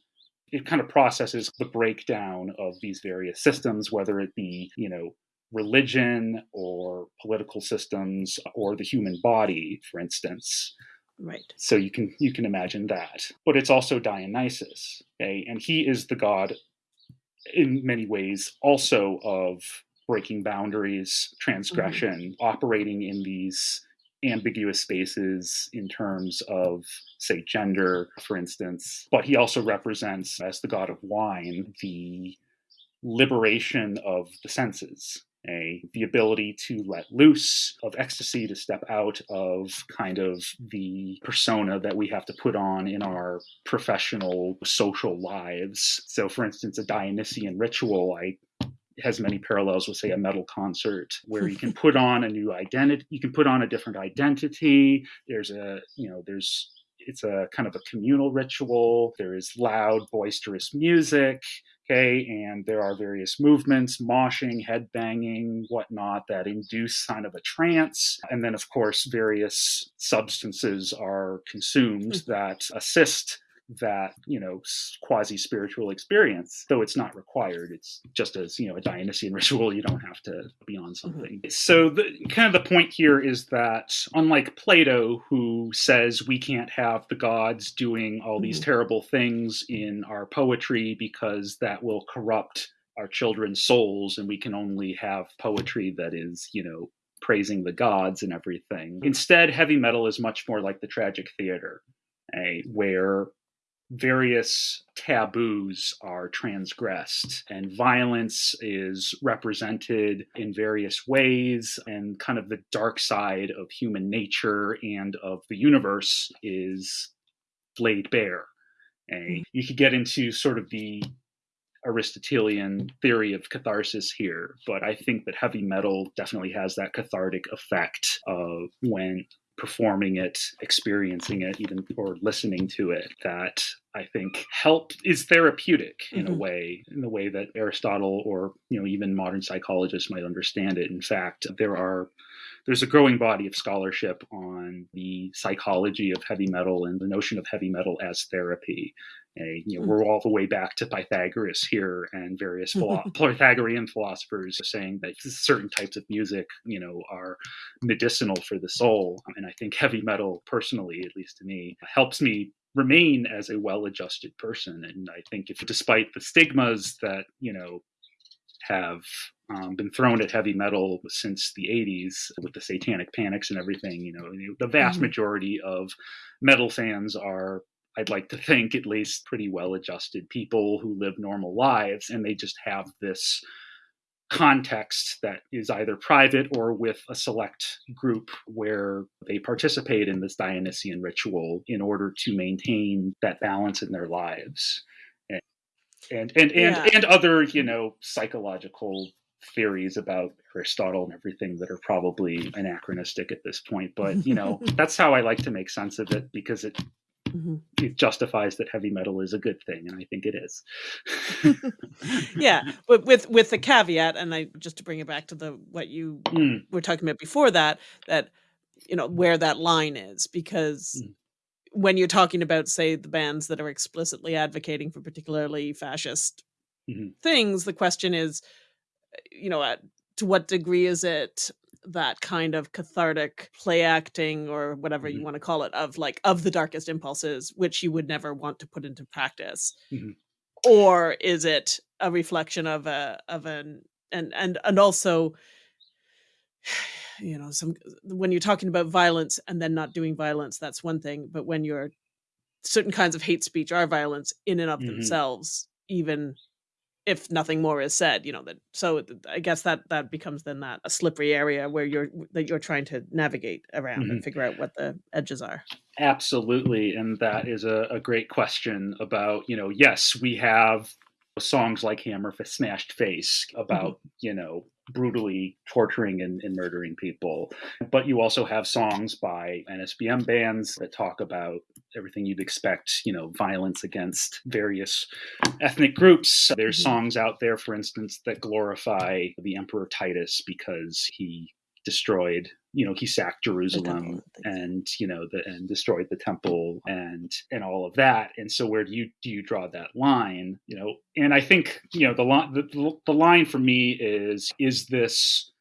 it kind of processes the breakdown of these various systems, whether it be, you know, religion or political systems or the human body, for instance. Right. So you can you can imagine that. But it's also Dionysus, okay? And he is the god in many ways also of breaking boundaries, transgression, mm-hmm. operating in these ambiguous spaces in terms of, say, gender, for instance. But he also represents, as the god of wine, the liberation of the senses. A, the ability to let loose of ecstasy to step out of kind of the persona that we have to put on in our professional social lives. So, for instance, a Dionysian ritual, I has many parallels with say a metal concert where you can *laughs* put on a new identity you can put on a different identity. There's a you know there's it's a kind of a communal ritual. There is loud boisterous music okay and there are various movements moshing headbanging, whatnot that induce kind of a trance and then of course various substances are consumed mm-hmm. that assist that you know quasi spiritual experience though it's not required it's just as you know a dionysian *laughs* ritual you don't have to be on mm-hmm. something mm-hmm. so the kind of the point here is that unlike plato who says we can't have the gods doing all these mm-hmm. terrible things in our poetry because that will corrupt our children's souls and we can only have poetry that is you know praising the gods and everything mm-hmm. instead heavy metal is much more like the tragic theater a, where various taboos are transgressed and violence is represented in various ways and kind of the dark side of human nature and of the universe is laid bare and hmm. you could get into sort of the Aristotelian theory of catharsis here, but I think that heavy metal definitely has that cathartic effect of when performing it, experiencing it, even or listening to it that I think help is therapeutic in mm-hmm. a way, in the way that Aristotle or you know even modern psychologists might understand it. In fact, there are there's a growing body of scholarship on the psychology of heavy metal and the notion of heavy metal as therapy. A, you know, mm-hmm. we're all the way back to Pythagoras here and various philo- *laughs* Pythagorean philosophers saying that certain types of music, you know, are medicinal for the soul. And I think heavy metal, personally, at least to me, helps me remain as a well-adjusted person. And I think if, despite the stigmas that you know have um, been thrown at heavy metal since the 80s with the satanic panics and everything you know the vast mm-hmm. majority of metal fans are I'd like to think at least pretty well adjusted people who live normal lives, and they just have this context that is either private or with a select group where they participate in this Dionysian ritual in order to maintain that balance in their lives. And and and and, and other, you know, psychological theories about Aristotle and everything that are probably anachronistic at this point. But you know, *laughs* that's how I like to make sense of it because it mm-hmm. it justifies that heavy metal is a good thing, and I think it is. *laughs* yeah, but with with the caveat, and I just to bring it back to the what you mm. were talking about before that, that you know where that line is, because mm. when you're talking about, say, the bands that are explicitly advocating for particularly fascist mm-hmm. things, the question is, you know, at, to what degree is it that kind of cathartic play acting or whatever mm-hmm. you want to call it of like of the darkest impulses which you would never want to put into practice mm-hmm. or is it a reflection of a of an and and and also *sighs* you know some when you're talking about violence and then not doing violence that's one thing but when you're certain kinds of hate speech are violence in and of Mhm. themselves, even if nothing more is said. You know that. So I guess that that becomes then that a slippery area where you're that you're trying to navigate around and mm-hmm. figure out what the edges are. Absolutely. And that is a, a great question about, you know, yes, we have songs like Hammer for Smashed Face mm-hmm. about, you know, brutally torturing and, and murdering people. But you also have songs by NSBM bands that talk about everything you'd expect, you know, violence against various ethnic groups. There's Mhm. songs out there, for instance, that glorify the Emperor Titus because he destroyed you know he sacked jerusalem and you know the and destroyed the temple and and all of that and so where do you do you draw that line you know and i think you know the line the, the line for me is is this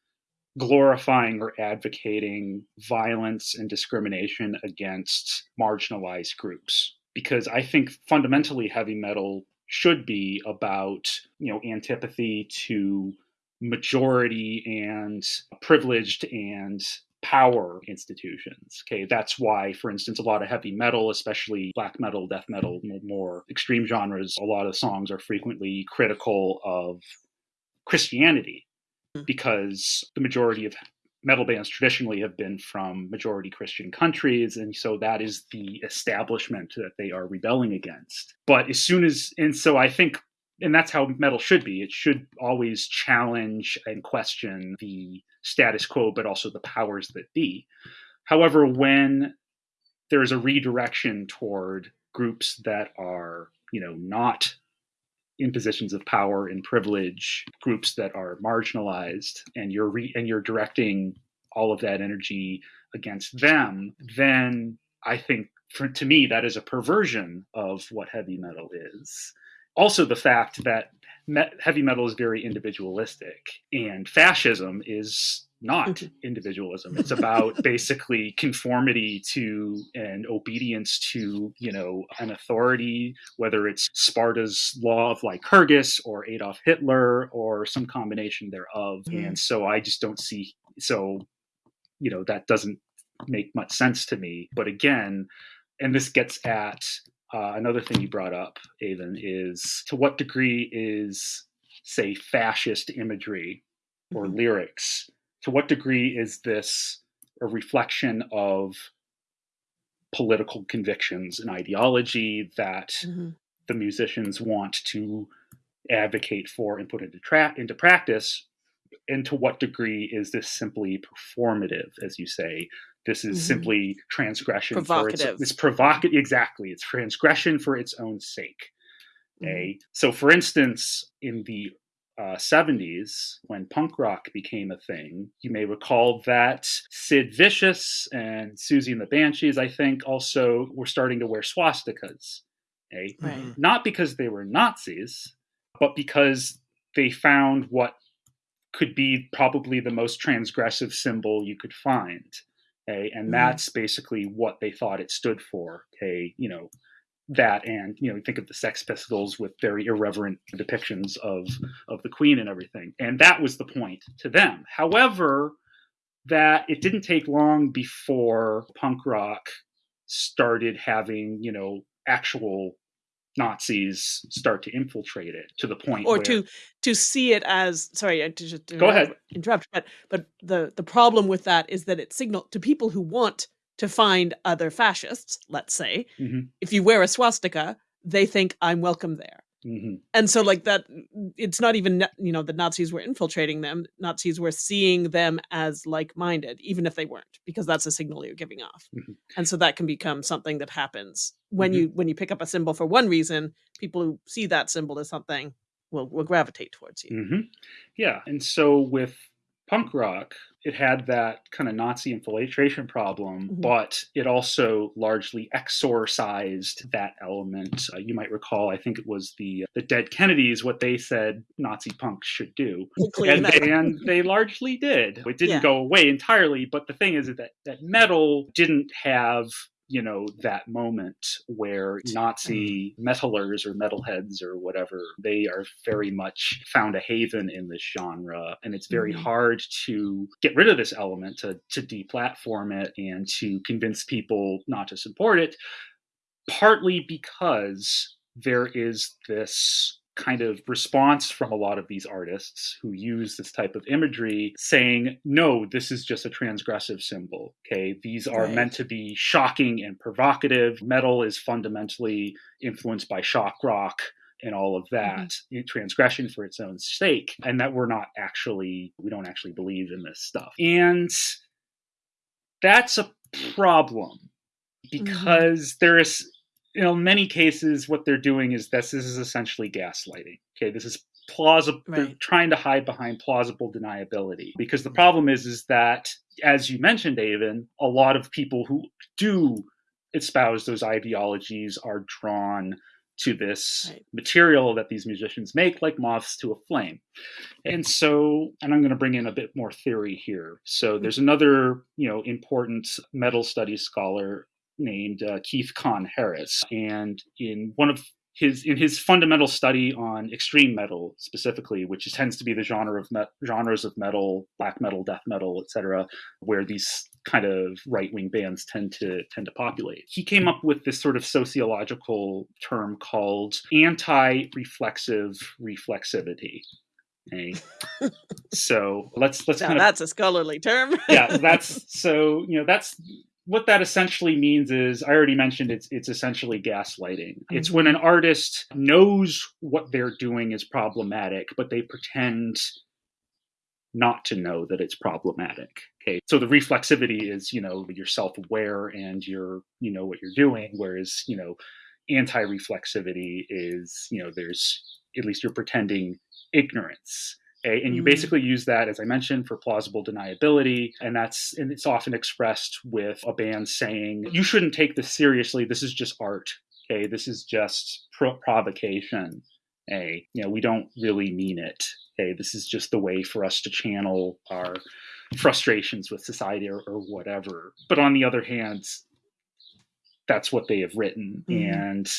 glorifying or advocating violence and discrimination against marginalized groups because i think fundamentally heavy metal should be about you know antipathy to majority and privileged and power institutions. Okay, that's why, for instance, a lot of heavy metal, especially black metal, death metal, more extreme genres, a lot of songs are frequently critical of Christianity Hmm. because the majority of metal bands traditionally have been from majority Christian countries. And so that is the establishment that they are rebelling against. But as soon as, and so I think and that's how metal should be. It should always challenge and question the status quo, but also the powers that be. However, when there is a redirection toward groups that are, you know, not in positions of power and privilege, groups that are marginalized, and you're re- and you're directing all of that energy against them, then I think, for, to me, that is a perversion of what heavy metal is. Also the fact that me- heavy metal is very individualistic and fascism is not individualism. It's about *laughs* basically conformity to and obedience to you know an authority whether it's sparta's law of lycurgus or adolf hitler or some combination thereof. Mhm. and so i just don't see so you know that doesn't make much sense to me. But again and this gets at uh, another thing you brought up, Aven, is to what degree is, say, fascist imagery or Mhm. lyrics, to what degree is this a reflection of political convictions and ideology that Mhm. the musicians want to advocate for and put into, tra- into practice? And to what degree is this simply performative, as you say? This is Mhm. simply transgression for Provocative. its, it's provocative. Exactly, it's transgression for its own sake. Okay, so for instance, in the uh, 70s, when punk rock became a thing, you may recall that Sid Vicious and Siouxsie and the Banshees, I think, also were starting to wear swastikas. Okay, Right. not because they were Nazis, but because they found what could be probably the most transgressive symbol you could find. Okay, and Mhm. that's basically what they thought it stood for. Okay, you know, that and you know, think of the Sex Pistols with very irreverent depictions of of the Queen and everything. And that was the point to them. However, that it didn't take long before punk rock started having, you know, actual Nazis start to infiltrate it to the point or where, to to see it as sorry I- just to Go ahead. interrupt but but the the problem with that is that it signal to people who want to find other fascists let's say Mhm. if you wear a swastika they think i'm welcome there Mhm. and so like that it's not even you know the nazis were infiltrating them nazis were seeing them as like-minded even if they weren't because that's a signal you're giving off Mhm. and so that can become something that happens when Mhm. you when you pick up a symbol for one reason people who see that symbol as something will will gravitate towards you hmm Yeah, and so with punk rock, it had that kind of Nazi infiltration problem, Mhm. but it also largely exorcised that element. Uh, you might recall, I think it was the the Dead Kennedys, what they said Nazi punks should do. And, they, and they largely did. It didn't Yeah. go away entirely, but the thing is that that metal didn't have you know that moment where Nazi metalers or metalheads or whatever they are very much found a haven in this genre, and it's very Mhm. hard to get rid of this element to to deplatform it and to convince people not to support it partly because there is this kind of response from a lot of these artists who use this type of imagery saying no this is just a transgressive symbol okay these are right. meant to be shocking and provocative metal is fundamentally influenced by shock rock and all of that mm-hmm. transgression for its own sake and that we're not actually we don't actually believe in this stuff and that's a problem mm-hmm. because mm-hmm. there is you know, in many cases, what they're doing is this, this is essentially gaslighting. Okay, this is plausible. Right. They're trying to hide behind plausible deniability because the problem is, is that as you mentioned, Aven, a lot of people who do espouse those ideologies are drawn to this right. material that these musicians make, like moths to a flame. And so, and I'm going to bring in a bit more theory here. So, mm-hmm. there's another, you know, important metal studies scholar named uh, Keith Kahn Harris, and in one of his in his fundamental study on extreme metal specifically, which tends to be the genre of me- genres of metal, black metal, death metal, etc., where these kind of right wing bands tend to tend to populate. He came up with this sort of sociological term called anti-reflexive reflexivity. Okay. *laughs* so let's let's now kind of that's a scholarly term. yeah, that's *laughs* so you know that's what that essentially means is I already mentioned it's it's essentially gaslighting. Mm-hmm. It's when an artist knows what they're doing is problematic, but they pretend not to know that it's problematic. Okay. So the reflexivity is, you know, you're self-aware and you're, you know what you're doing, whereas, you know, anti-reflexivity is, you know, there's at least you're pretending ignorance Okay? And you mm-hmm. basically use that, as I mentioned, for plausible deniability. And that's and it's often expressed with a band saying, you shouldn't take this seriously. This is just art. Okay. This is just pro- provocation. Okay. You know, we don't really mean it. Okay. This is just the way for us to channel our frustrations with society or, or whatever. But on the other hand, that's what they have written. Mm-hmm. And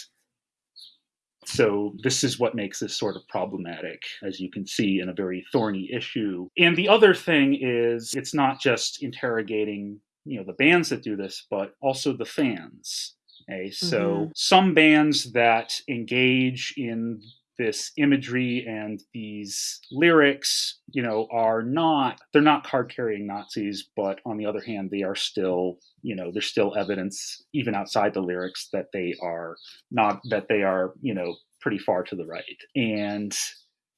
so this is what makes this sort of problematic, as you can see, in a very thorny issue. And the other thing is it's not just interrogating, you know, the bands that do this, but also the fans. Okay, so mm-hmm. some bands that engage in this imagery and these lyrics, you know, are not they're not card carrying Nazis, but on the other hand, they are still, you know, there's still evidence even outside the lyrics that they are not that they are, you know, pretty far to the right. And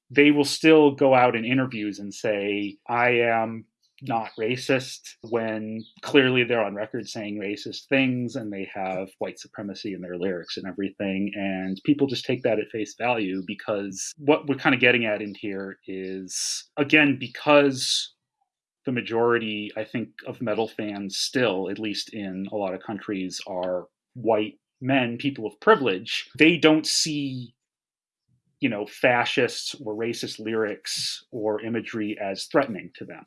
they will still go out in interviews and say, I am not racist when clearly they're on record saying racist things and they have white supremacy in their lyrics and everything. And people just take that at face value because what we're kind of getting at in here is, again, because the majority, I think, of metal fans still, at least in a lot of countries, are white men, people of privilege, they don't see you know, fascist or racist lyrics or imagery as threatening to them.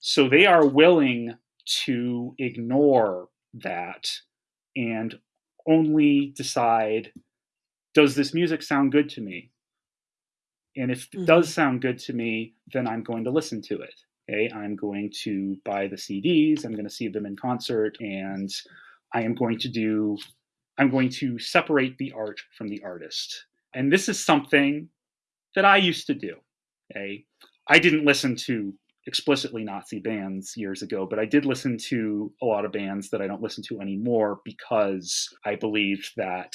So they are willing to ignore that and only decide does this music sound good to me? And if it mm-hmm. does sound good to me, then I'm going to listen to it. Okay, I'm going to buy the CDs, I'm going to see them in concert, and I am going to do, I'm going to separate the art from the artist. And this is something that I used to do. Okay, I didn't listen to explicitly Nazi bands years ago, but I did listen to a lot of bands that I don't listen to anymore because I believed that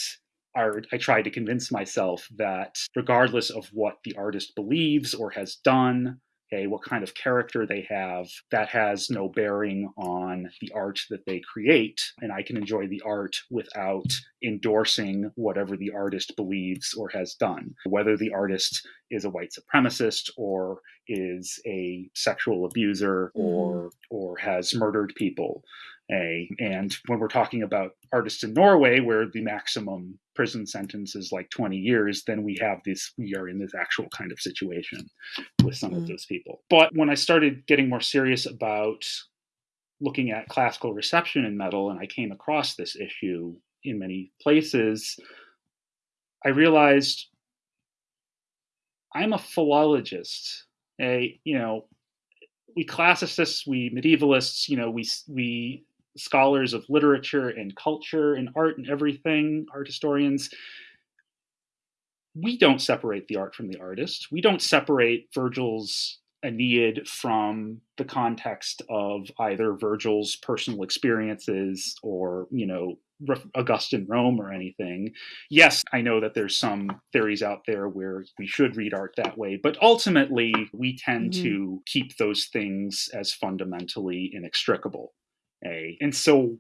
I tried to convince myself that regardless of what the artist believes or has done, okay, what kind of character they have, that has no bearing on the art that they create. And I can enjoy the art without endorsing whatever the artist believes or has done, whether the artist is a white supremacist or is a sexual abuser or mm. or has murdered people a and when we're talking about artists in Norway where the maximum prison sentence is like 20 years then we have this we are in this actual kind of situation with some mm. of those people but when I started getting more serious about looking at classical reception in metal and I came across this issue in many places I realized I'm a philologist a you know we classicists we medievalists you know we we scholars of literature and culture and art and everything, art historians, we don't separate the art from the artist. We don't separate Virgil's Aeneid from the context of either Virgil's personal experiences or, you know, Augustan Rome or anything. Yes, I know that there's some theories out there where we should read art that way, but ultimately we tend mm-hmm. to keep those things as fundamentally inextricable. And so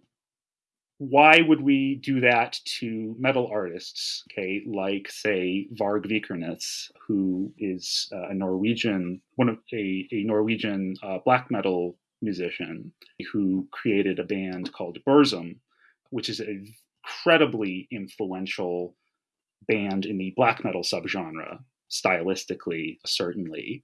why would we do that to metal artists, okay, like say Varg Vikernes, who is uh, a Norwegian, one of a, a Norwegian uh, black metal musician who created a band called Burzum, which is an incredibly influential band in the black metal subgenre, stylistically, certainly.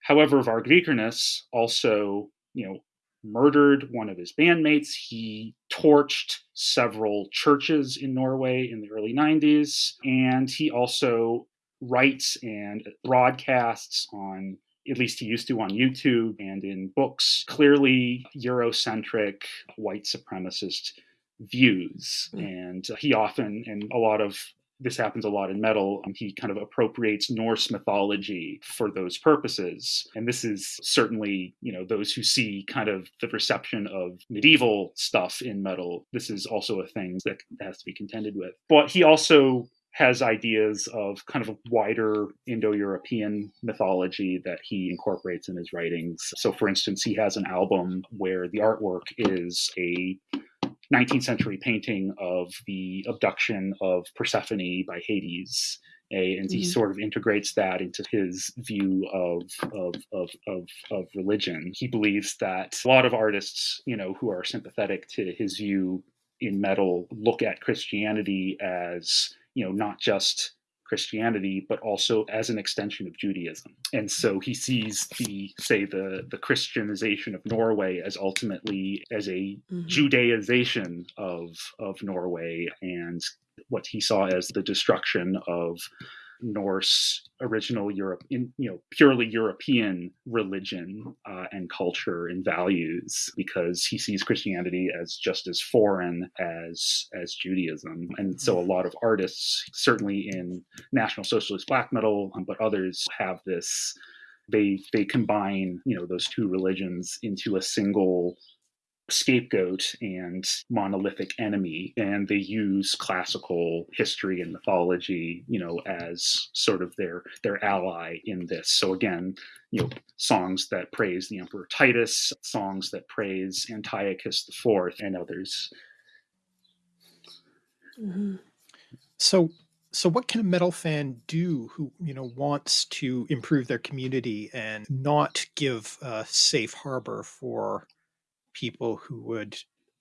However, Varg Vikernes also, you know, murdered one of his bandmates. He torched several churches in Norway in the early 90s. And he also writes and broadcasts on, at least he used to on YouTube and in books, clearly Eurocentric white supremacist views. Mm. And he often, and a lot of this happens a lot in metal. Um, he kind of appropriates Norse mythology for those purposes. And this is certainly, you know, those who see kind of the reception of medieval stuff in metal. This is also a thing that has to be contended with. But he also has ideas of kind of a wider Indo European mythology that he incorporates in his writings. So, for instance, he has an album where the artwork is a 19th century painting of the abduction of Persephone by Hades. A, and mm-hmm. he sort of integrates that into his view of, of, of, of, of religion. He believes that a lot of artists, you know, who are sympathetic to his view in metal look at Christianity as, you know, not just Christianity, but also as an extension of Judaism. And so he sees the, say, the, the Christianization of Norway as ultimately as a mm-hmm. Judaization of, of Norway and what he saw as the destruction of Norse original Europe, in, you know, purely European religion uh, and culture and values, because he sees Christianity as just as foreign as as Judaism. And so, a lot of artists, certainly in National Socialist black metal, um, but others have this. They they combine you know those two religions into a single scapegoat and monolithic enemy and they use classical history and mythology you know as sort of their their ally in this so again you know songs that praise the emperor titus songs that praise antiochus the Fourth, and others mm-hmm. so so what can a metal fan do who you know wants to improve their community and not give a safe harbor for people who would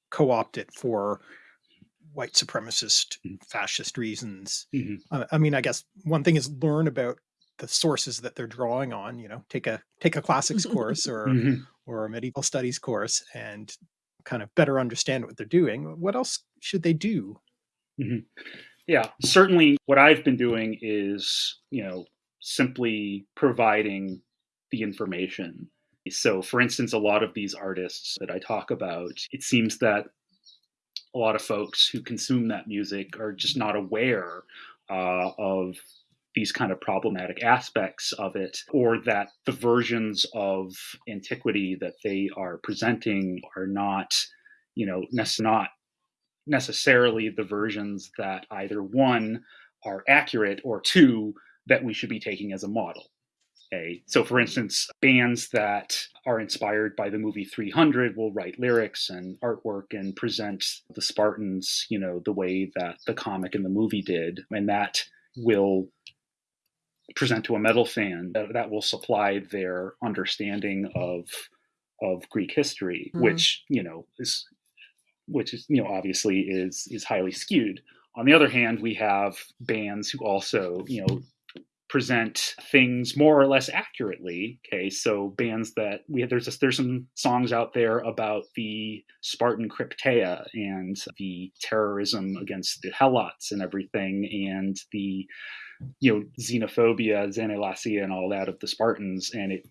co-opt it for white supremacist mm-hmm. fascist reasons mm-hmm. uh, i mean i guess one thing is learn about the sources that they're drawing on you know take a take a classics *laughs* course or mm-hmm. or a medieval studies course and kind of better understand what they're doing what else should they do mm-hmm. yeah certainly what i've been doing is you know simply providing the information so, for instance, a lot of these artists that I talk about, it seems that a lot of folks who consume that music are just not aware uh, of these kind of problematic aspects of it, or that the versions of antiquity that they are presenting are not, you know, not necessarily the versions that either one are accurate or two that we should be taking as a model. Okay. So, for instance, bands that are inspired by the movie 300 will write lyrics and artwork and present the Spartans, you know, the way that the comic and the movie did. And that will present to a metal fan that, that will supply their understanding of of Greek history, mm-hmm. which, you know, is which is, you know, obviously is is highly skewed. On the other hand, we have bands who also, you know, present things more or less accurately. Okay, so bands that we have, there's just, there's some songs out there about the Spartan Crypteia and the terrorism against the Helots and everything, and the you know xenophobia, xenelasia, and all that of the Spartans, and it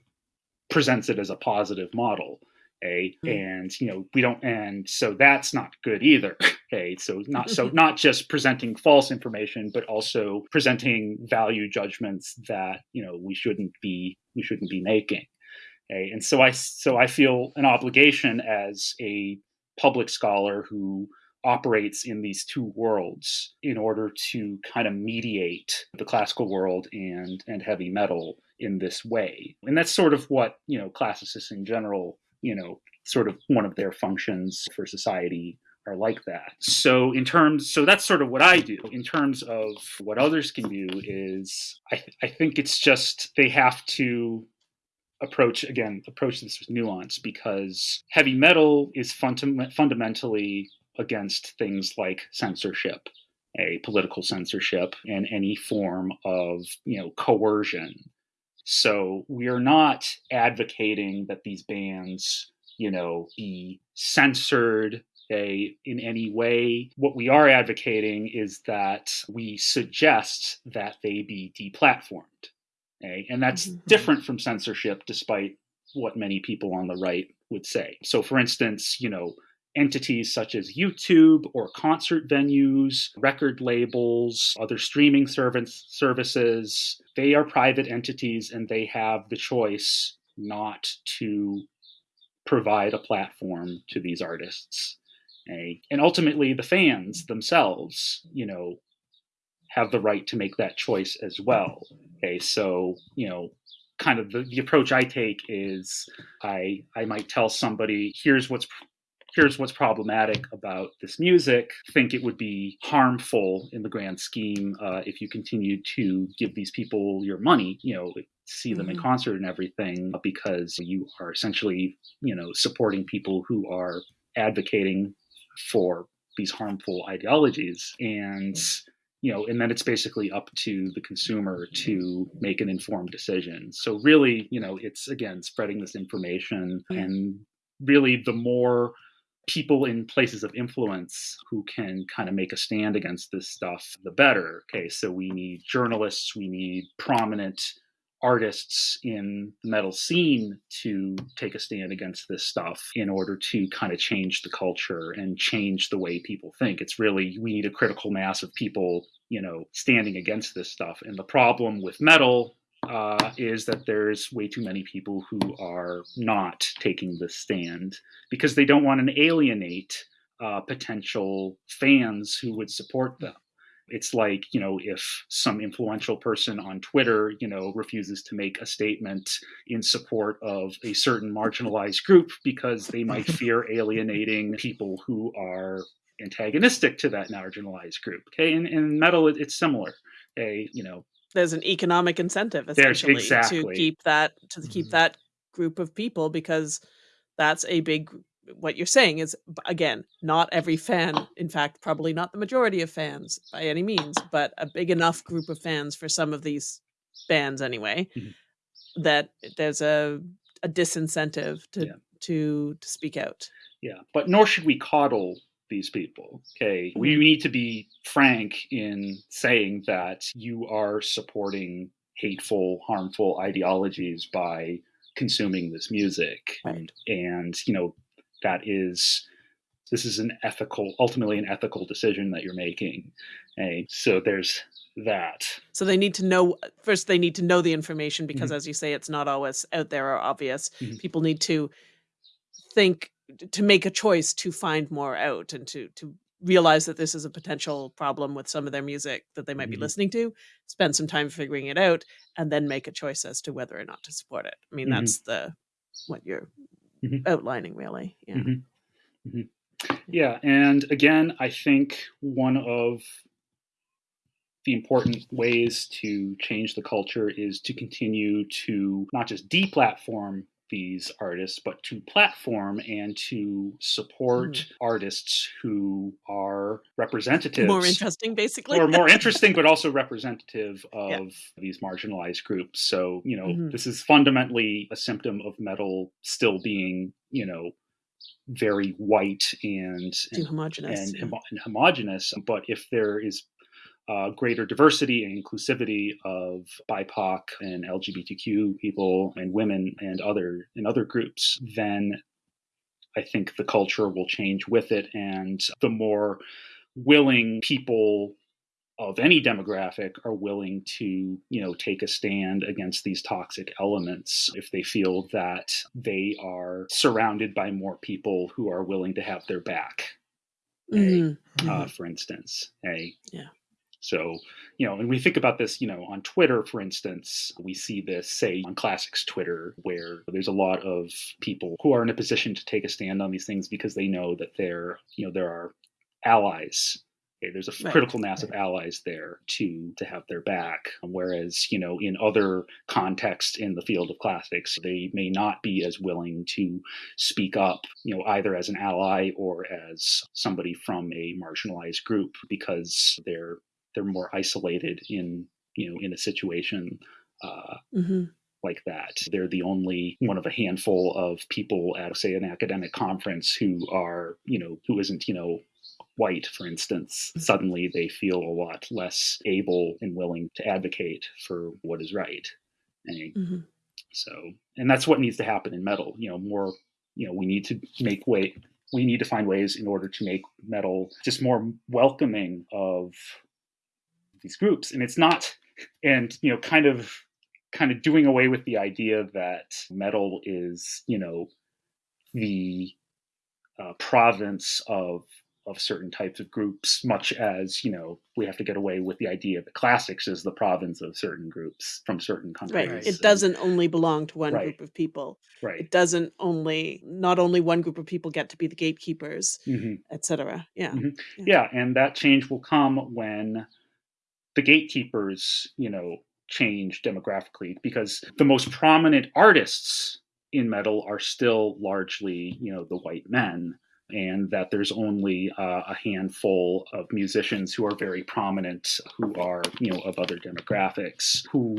presents it as a positive model. Okay, Mm. and you know we don't, and so that's not good either. *laughs* Okay, so not so *laughs* not just presenting false information, but also presenting value judgments that you know we shouldn't be we shouldn't be making. Okay, and so I so I feel an obligation as a public scholar who operates in these two worlds in order to kind of mediate the classical world and and heavy metal in this way and that's sort of what you know classicists in general you know sort of one of their functions for society are like that. So in terms so that's sort of what i do. In terms of what others can do is i, th- I think it's just they have to approach again approach this with nuance because heavy metal is fundam- fundamentally against things like censorship a political censorship and any form of you know coercion so we are not advocating that these bands you know be censored a, in any way what we are advocating is that we suggest that they be deplatformed okay? and that's Mhm. different from censorship despite what many people on the right would say so for instance you know entities such as YouTube or concert venues, record labels, other streaming service, services. They are private entities and they have the choice not to provide a platform to these artists. And ultimately, the fans themselves, you know, have the right to make that choice as well. Okay, so, you know, kind of the, the approach I take is I I might tell somebody, here's what's here's what's problematic about this music. Think it would be harmful in the grand scheme uh, if you continue to give these people your money, you know, see them in Mhm. concert and everything, because you are essentially, you know, supporting people who are advocating for these harmful ideologies. And you know, and then it's basically up to the consumer to make an informed decision. So really, you know, it's again spreading this information and really the more people in places of influence who can kind of make a stand against this stuff, the better. Okay, so we need journalists, we need prominent artists in the metal scene to take a stand against this stuff in order to kind of change the culture and change the way people think. It's really, we need a critical mass of people, you know, standing against this stuff. And the problem with metal uh, is that there's way too many people who are not taking the stand because they don't want to alienate uh, potential fans who would support them. It's like, you know, if some influential person on Twitter, you know, refuses to make a statement in support of a certain marginalized group because they might *laughs* fear alienating people who are antagonistic to that marginalized group. Okay. And in metal, it, it's similar. A, you know, There's an economic incentive essentially exactly. to keep that to keep Mhm. that group of people because that's a big what you're saying is again not every fan in fact probably not the majority of fans by any means but a big enough group of fans for some of these bands anyway Mhm. that there's a a disincentive to Yeah. to to speak out Yeah, but nor should we coddle these people. Okay, we Mhm. need to be frank in saying that you are supporting hateful, harmful ideologies by consuming this music, Right. and you know that is this is an ethical, ultimately an ethical decision that you're making. Okay, so there's that. so they need to know first they need to know the information Mm-hmm. because as you say it's not always out there or obvious Mhm. people need to think to make a choice to find more out and to to realize that this is a potential problem with some of their music that they might Mhm. be listening to spend some time figuring it out and then make a choice as to whether or not to support it i mean Mhm. that's the what you're Mhm. outlining really yeah Mhm. Mhm. Yeah, and again, I think one of the important ways to change the culture is to continue to not just deplatform these artists, but to platform and to support artists who are representatives more interesting basically or more *laughs* interesting, but also representative of Yeah. these marginalized groups. So, you know, Mhm. this is fundamentally a symptom of metal still being, you know, very white and too homogenous and, yeah. and homogenous. But if there is uh, greater diversity and inclusivity of BIPOC and LGBTQ people and women and other and other groups, then I think the culture will change with it, and the more willing people of any demographic are willing to you know take a stand against these toxic elements if they feel that they are surrounded by more people who are willing to have their back Mm-hmm. uh, Mhm. for instance a Yeah. So you know and we think about this you know on twitter for instance we see this say on classics twitter where there's a lot of people who are in a position to take a stand on these things because they know that there you know there are allies Okay, there's a Right. critical mass of allies there to to have their back. Whereas, you know, in other contexts in the field of classics, they may not be as willing to speak up, you know, either as an ally or as somebody from a marginalized group because they're they're more isolated in you know in a situation uh, Mhm. like that. They're the only one of a handful of people at, say, an academic conference who are, you know, who isn't, you know, white, for instance. Suddenly they feel a lot less able and willing to advocate for what is right. And Mhm. so, and that's what needs to happen in metal. You know, more, you know, we need to make way, we need to find ways in order to make metal just more welcoming of these groups. And it's not, and, you know, kind of, kind of doing away with the idea that metal is, you know, the uh, province of of certain types of groups, much as you know we have to get away with the idea that the classics is the province of certain groups from certain countries. Right. It doesn't only belong to one Right. group of people. right. It doesn't only not only one group of people get to be the gatekeepers, hmm etc. Yeah. Mhm. Yeah, and that change will come when the gatekeepers, you know, change demographically because the most prominent artists in metal are still largely, you know, the white men and that there's only uh, a handful of musicians who are very prominent who are you know of other demographics who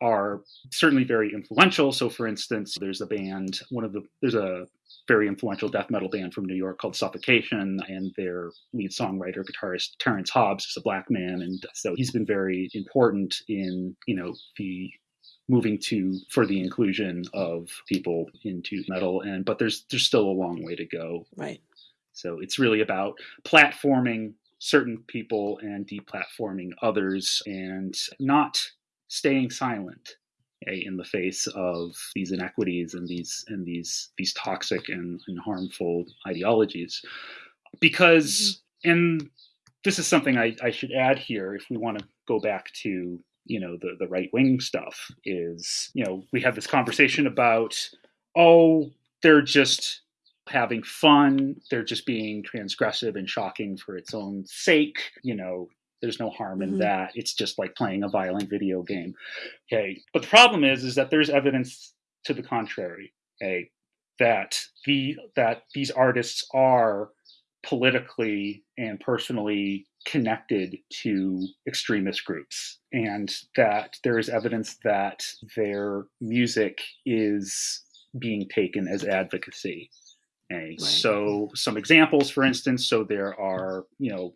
are certainly very influential. So for instance there's a band one of the there's a very influential death metal band from New York called Suffocation, and their lead songwriter, guitarist Terrance Hobbs is a black man, and so he's been very important in you know the moving to for the inclusion of people into metal, and but there's there's still a long way to go. Right. So it's really about platforming certain people and deplatforming others, and not staying silent in the face of these inequities and these and these these toxic and, and harmful ideologies. Because mm-hmm. and this is something I, I should add here if we want to go back to you know the, the right wing stuff is you know we have this conversation about oh they're just having fun they're just being transgressive and shocking for its own sake you know there's no harm in Mhm. that it's just like playing a violent video game okay but the problem is is that there's evidence to the contrary okay that the that these artists are politically and personally connected to extremist groups and that there is evidence that their music is being taken as advocacy okay? Right. so some examples for instance so there are you know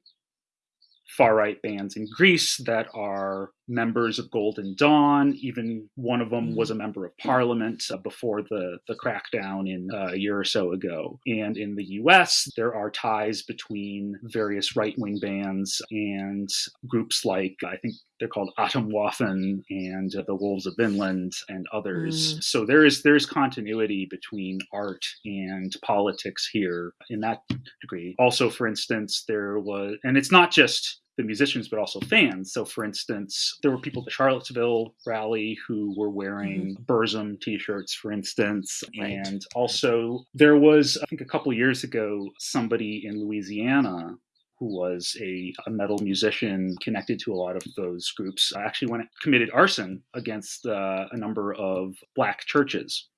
far right bands in Greece that are members of Golden Dawn. Even one of them was a member of parliament uh, before the, the crackdown in uh, a year or so ago. And in the US, there are ties between various right wing bands and groups like, I think they're called Atomwaffen and uh, the Wolves of Vinland and others. So there is there's continuity between art and politics here in that degree. Also, for instance, there was, and it's not just the musicians, but also fans. So, for instance, there were people at the Charlottesville rally who were wearing Burzum t shirts, for instance. Right. And also, there was, I think, a couple years ago, somebody in Louisiana who was a, a metal musician connected to a lot of those groups actually went committed arson against uh, a number of black churches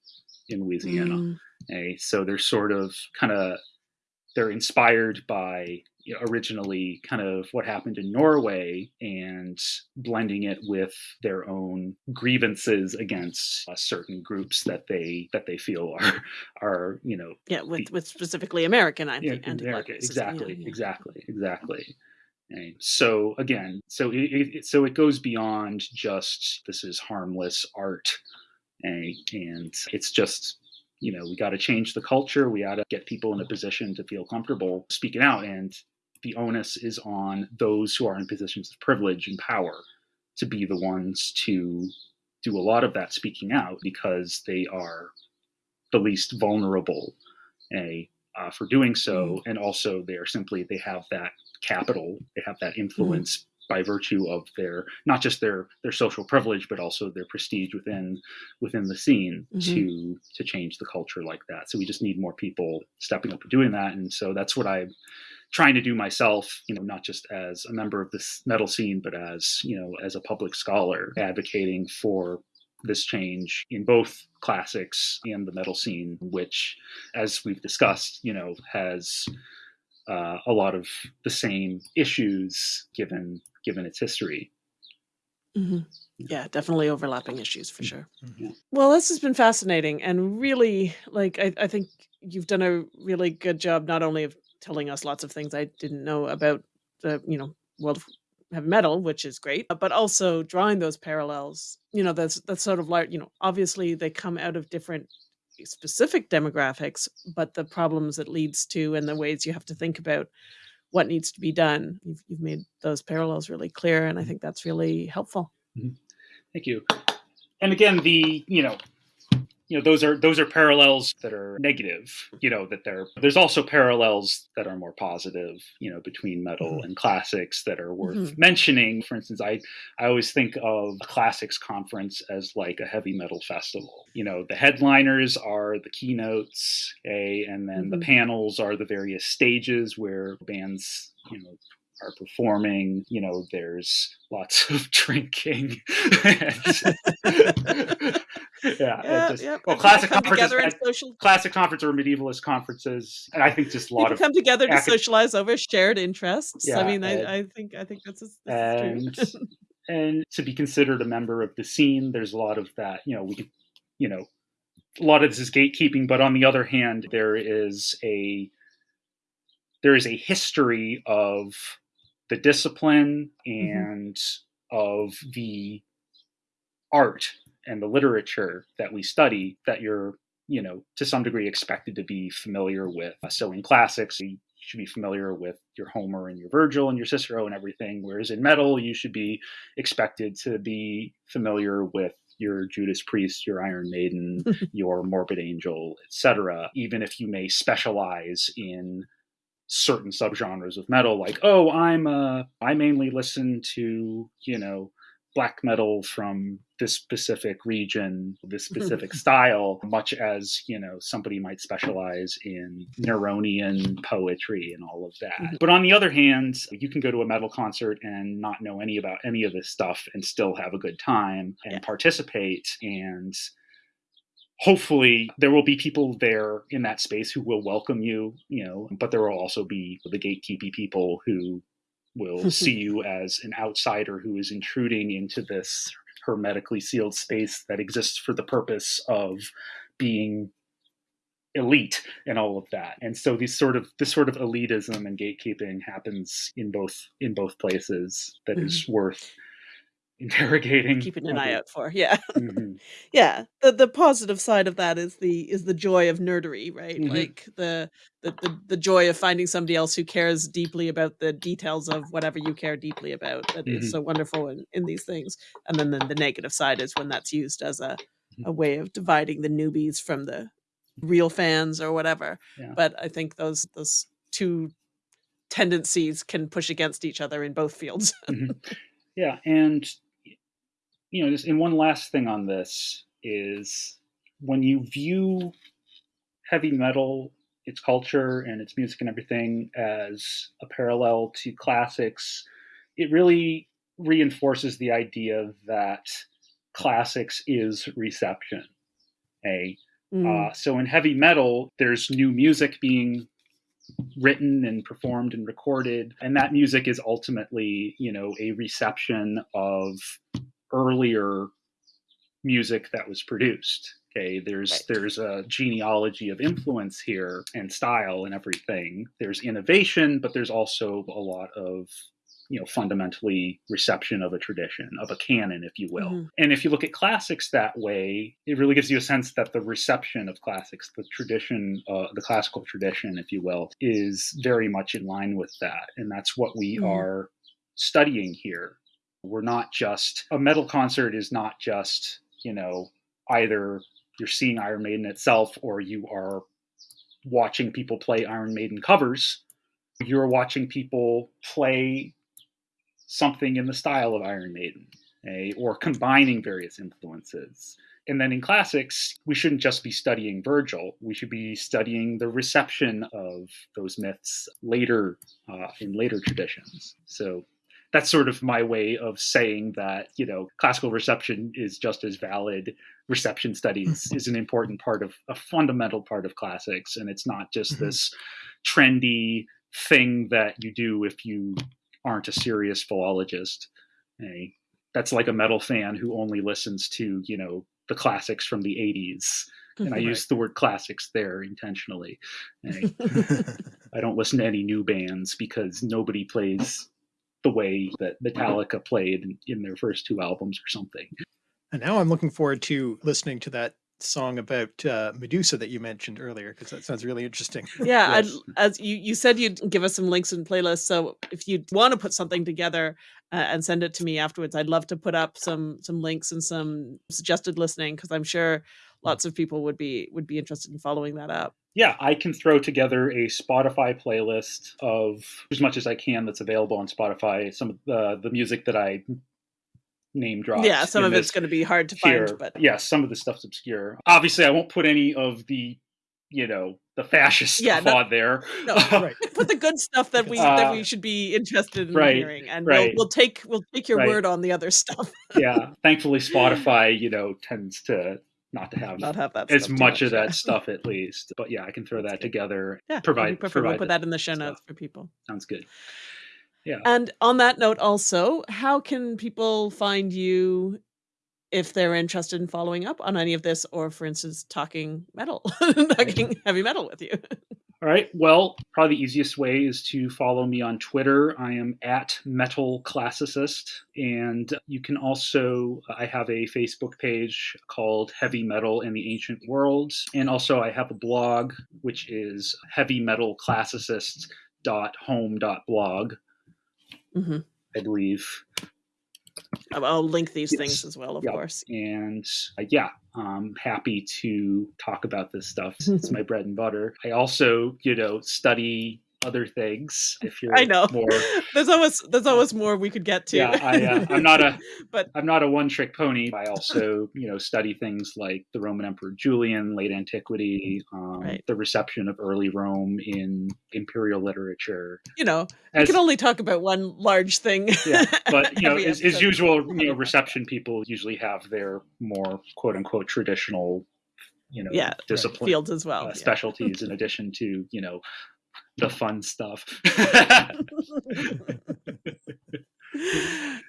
in Louisiana. Mm. Okay, so they're sort of kind of they're inspired by originally kind of what happened in Norway and blending it with their own grievances against uh, certain groups that they that they feel *laughs* are are you know Yeah, with with specifically American yeah, anti exactly exactly exactly and so again so it, it, so it goes beyond just this is harmless art and, and it's just you know, we got to change the culture. We got to get people in a position to feel comfortable speaking out. And the onus is on those who are in positions of privilege and power to be the ones to do a lot of that speaking out because they are the least vulnerable a uh, for doing so mm-hmm. and also they are simply they have that capital they have that influence by virtue of their not just their their social privilege but also their prestige within within the scene mm-hmm. to to change the culture like that so we just need more people stepping up and doing that and so that's what i'm trying to do myself you know not just as a member of this metal scene but as you know as a public scholar advocating for this change in both classics and the metal scene which as we've discussed you know has uh, a lot of the same issues given given its history. Mm-hmm. Yeah, definitely overlapping issues for sure. Mm-hmm. Well, this has been fascinating and really, like, I, I think you've done a really good job not only of telling us lots of things I didn't know about the, you know, world of heavy metal, which is great, but also drawing those parallels. You know, that's that's sort of like, you know, obviously they come out of different specific demographics, but the problems it leads to and the ways you have to think about what needs to be done. You've, you've made those parallels really clear, and I mm-hmm. think that's really helpful. Mm-hmm. Thank you. And again, the you know you know those are those are parallels that are negative you know that there there's also parallels that are more positive you know between metal mm-hmm. and classics that are worth mm-hmm. mentioning for instance i i always think of a classics conference as like a heavy metal festival you know the headliners are the keynotes okay and then mm-hmm. the panels are the various stages where bands you know are performing. You know, there's lots *laughs* of drinking. *laughs* *laughs* yeah, yeah, just, yeah. Well, classic conferences, social... classic conference or medievalist conferences, and I think just a lot People of come together to socialize over shared interests. Yeah, I mean, and, I, I, think I think that's, that's and, true. *laughs* and to be considered a member of the scene, there's a lot of that. You know, we can, you know, a lot of this is gatekeeping, but on the other hand, there is a there is a history of the discipline mm-hmm. and mm-hmm. of the art and the literature that we study that you're you know to some degree expected to be familiar with so in classics you should be familiar with your homer and your virgil and your cicero and everything whereas in metal you should be expected to be familiar with your Judas Priest, your Iron Maiden, *laughs* your Morbid Angel, etc. Even if you may specialize in certain subgenres of metal like oh i'm uh i mainly listen to you know black metal from this specific region this specific style much as you know somebody might specialize in neronian poetry and all of that mm-hmm. but on the other hand you can go to a metal concert and not know any about any of this stuff and still have a good time and yeah. participate and hopefully there will be people there in that space who will welcome you you know but there will also be the gatekeepy people who will *laughs* see you as an outsider who is intruding into this hermetically sealed space that exists for the purpose of being elite and all of that and so these sort of this sort of elitism and gatekeeping happens in both in both places That mm-hmm. is worth interrogating keeping an eye out for yeah *laughs* mm-hmm. yeah the the positive side of that is the is the joy of nerdery right mm-hmm. like the, the the the joy of finding somebody else who cares deeply about the details of whatever you care deeply about That is so wonderful in, in these things and then the, the negative side is when that's used as a mm-hmm. a way of dividing the newbies from the real fans or whatever yeah. but i think those those two tendencies can push against each other in both fields mm-hmm. *laughs* yeah and you know, just in one last thing on this is when you view heavy metal, its culture and its music and everything as a parallel to classics, it really reinforces the idea that classics is reception. A mm. uh, so in heavy metal, there's new music being written and performed and recorded, and that music is ultimately, you know, a reception of earlier music that was produced. Okay, there's right. there's a genealogy of influence here and style and everything. There's innovation, but there's also a lot of you know fundamentally reception of a tradition of a canon if you will Mhm. and if you look at classics that way it really gives you a sense that the reception of classics the tradition uh, the classical tradition if you will is very much in line with that and that's what we Mhm. are studying here we're not just a metal concert is not just you know either you're seeing iron maiden itself or you are watching people play iron maiden covers you're watching people play something in the style of Iron Maiden, eh, or combining various influences. And then in classics, we shouldn't just be studying Virgil. We should be studying the reception of those myths later uh, in later traditions. So that's sort of my way of saying that you know classical reception is just as valid. Reception studies is an important part of a fundamental part of classics, and it's not just Mhm. this trendy thing that you do if you aren't a serious philologist. Eh, that's like a metal fan who only listens to, you know, the classics from the 80s. And I Right. use the word classics there intentionally. Eh, *laughs* I don't listen to any new bands because nobody plays the way that Metallica played in, in their first two albums or something. and now I'm looking forward to listening to that song about uh, Medusa that you mentioned earlier, because that sounds really interesting. yeah I'd, Yes. as you, you said you'd give us some links and playlists so if you want to put something together uh, and send it to me afterwards i'd love to put up some some links and some suggested listening because i'm sure lots of people would be would be interested in following that up yeah, I can throw together a Spotify playlist of as much as I can that's available on Spotify. Some of the the music that I name dropped. yeah some of it's going to be hard to here. find but yeah, some of the stuff's obscure. Obviously, I won't put any of the you know the fascist Yeah, stuff no- on there. no, *laughs* Right. put the good stuff that we that Uh, we should be interested in right, hearing and right. we'll, we'll take we'll take your word on the other *laughs* stuff yeah, thankfully, Spotify you know tends to not to have not have that as much of that *laughs* stuff at least. But yeah, I can throw that together. yeah that'd provide we'll provide put that in the show notes for people Sounds good. Yeah. And on that note, also, how can people find you if they're interested in following up on any of this, or for instance, talking metal, *laughs* talking heavy metal with you? *laughs* All right. Well, probably the easiest way is to follow me on Twitter. I am at Metal Classicist. And you can also, I have a Facebook page called Heavy Metal in the Ancient World. And also, I have a blog, which is heavymetalclassicist.home.blog, Mhm. I believe. I'll- I'll link these Yes. things as well, of course. And uh, yeah, I'm happy to talk about this stuff. *laughs* It's my bread and butter. I also, you know, study other things. If you're I know. more *laughs* There's always there's always more we could get to. Yeah, I, uh, I'm not a- *laughs* but I'm not a one trick pony. I also, *laughs* you know, study things like the Roman Emperor Julian, late antiquity, um, Right. the reception of early Rome in imperial literature. you know, we can only talk about one large thing. yeah, but you know, as, as usual, you know, reception people usually have their more quote unquote traditional, you know, Yeah, discipline fields as well. uh, yeah. specialties in addition to you know the fun stuff. *laughs*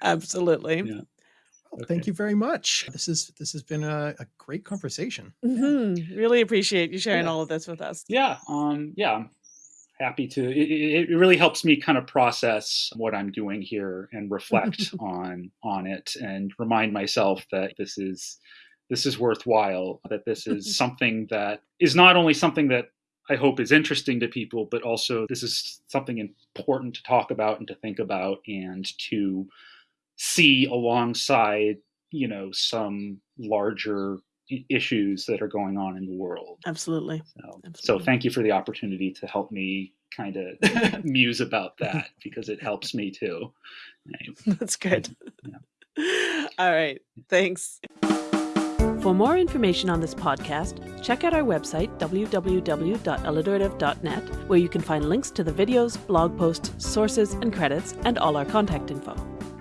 Absolutely. Yeah. Well, Thank you very much. This is this has been a, a great conversation. Mhm. Really appreciate you sharing Yeah. all of this with us. yeah, um, yeah, I'm happy to. It, it it really helps me kind of process what I'm doing here and reflect *laughs* on on it and remind myself that this is this is worthwhile. That this is *laughs* something that is not only something that I hope is interesting to people, but also this is something important to talk about and to think about and to see alongside, you know, some larger issues that are going on in the world. Absolutely. So, so thank you for the opportunity to help me kind of *laughs* muse about that because it helps me too. That's good. *laughs* All right. Thanks. For more information on this podcast, check out our website, www.alliterative.net, where you can find links to the videos, blog posts, sources, and credits, and all our contact info.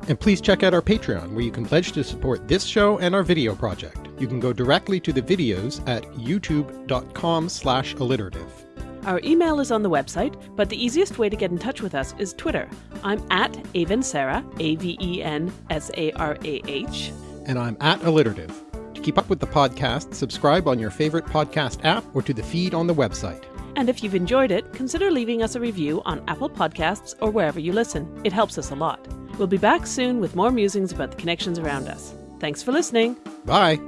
And please check out our Patreon, where you can pledge to support this show and our video project. You can go directly to the videos at youtube.com slash alliterative. Our email is on the website, but the easiest way to get in touch with us is Twitter. I'm at Aven Sarah, A V E N S A R A H. And I'm at alliterative. To keep up with the podcast, subscribe on your favorite podcast app or to the feed on the website. And if you've enjoyed it, consider leaving us a review on Apple Podcasts or wherever you listen. It helps us a lot. We'll be back soon with more musings about the connections around us. Thanks for listening. Bye.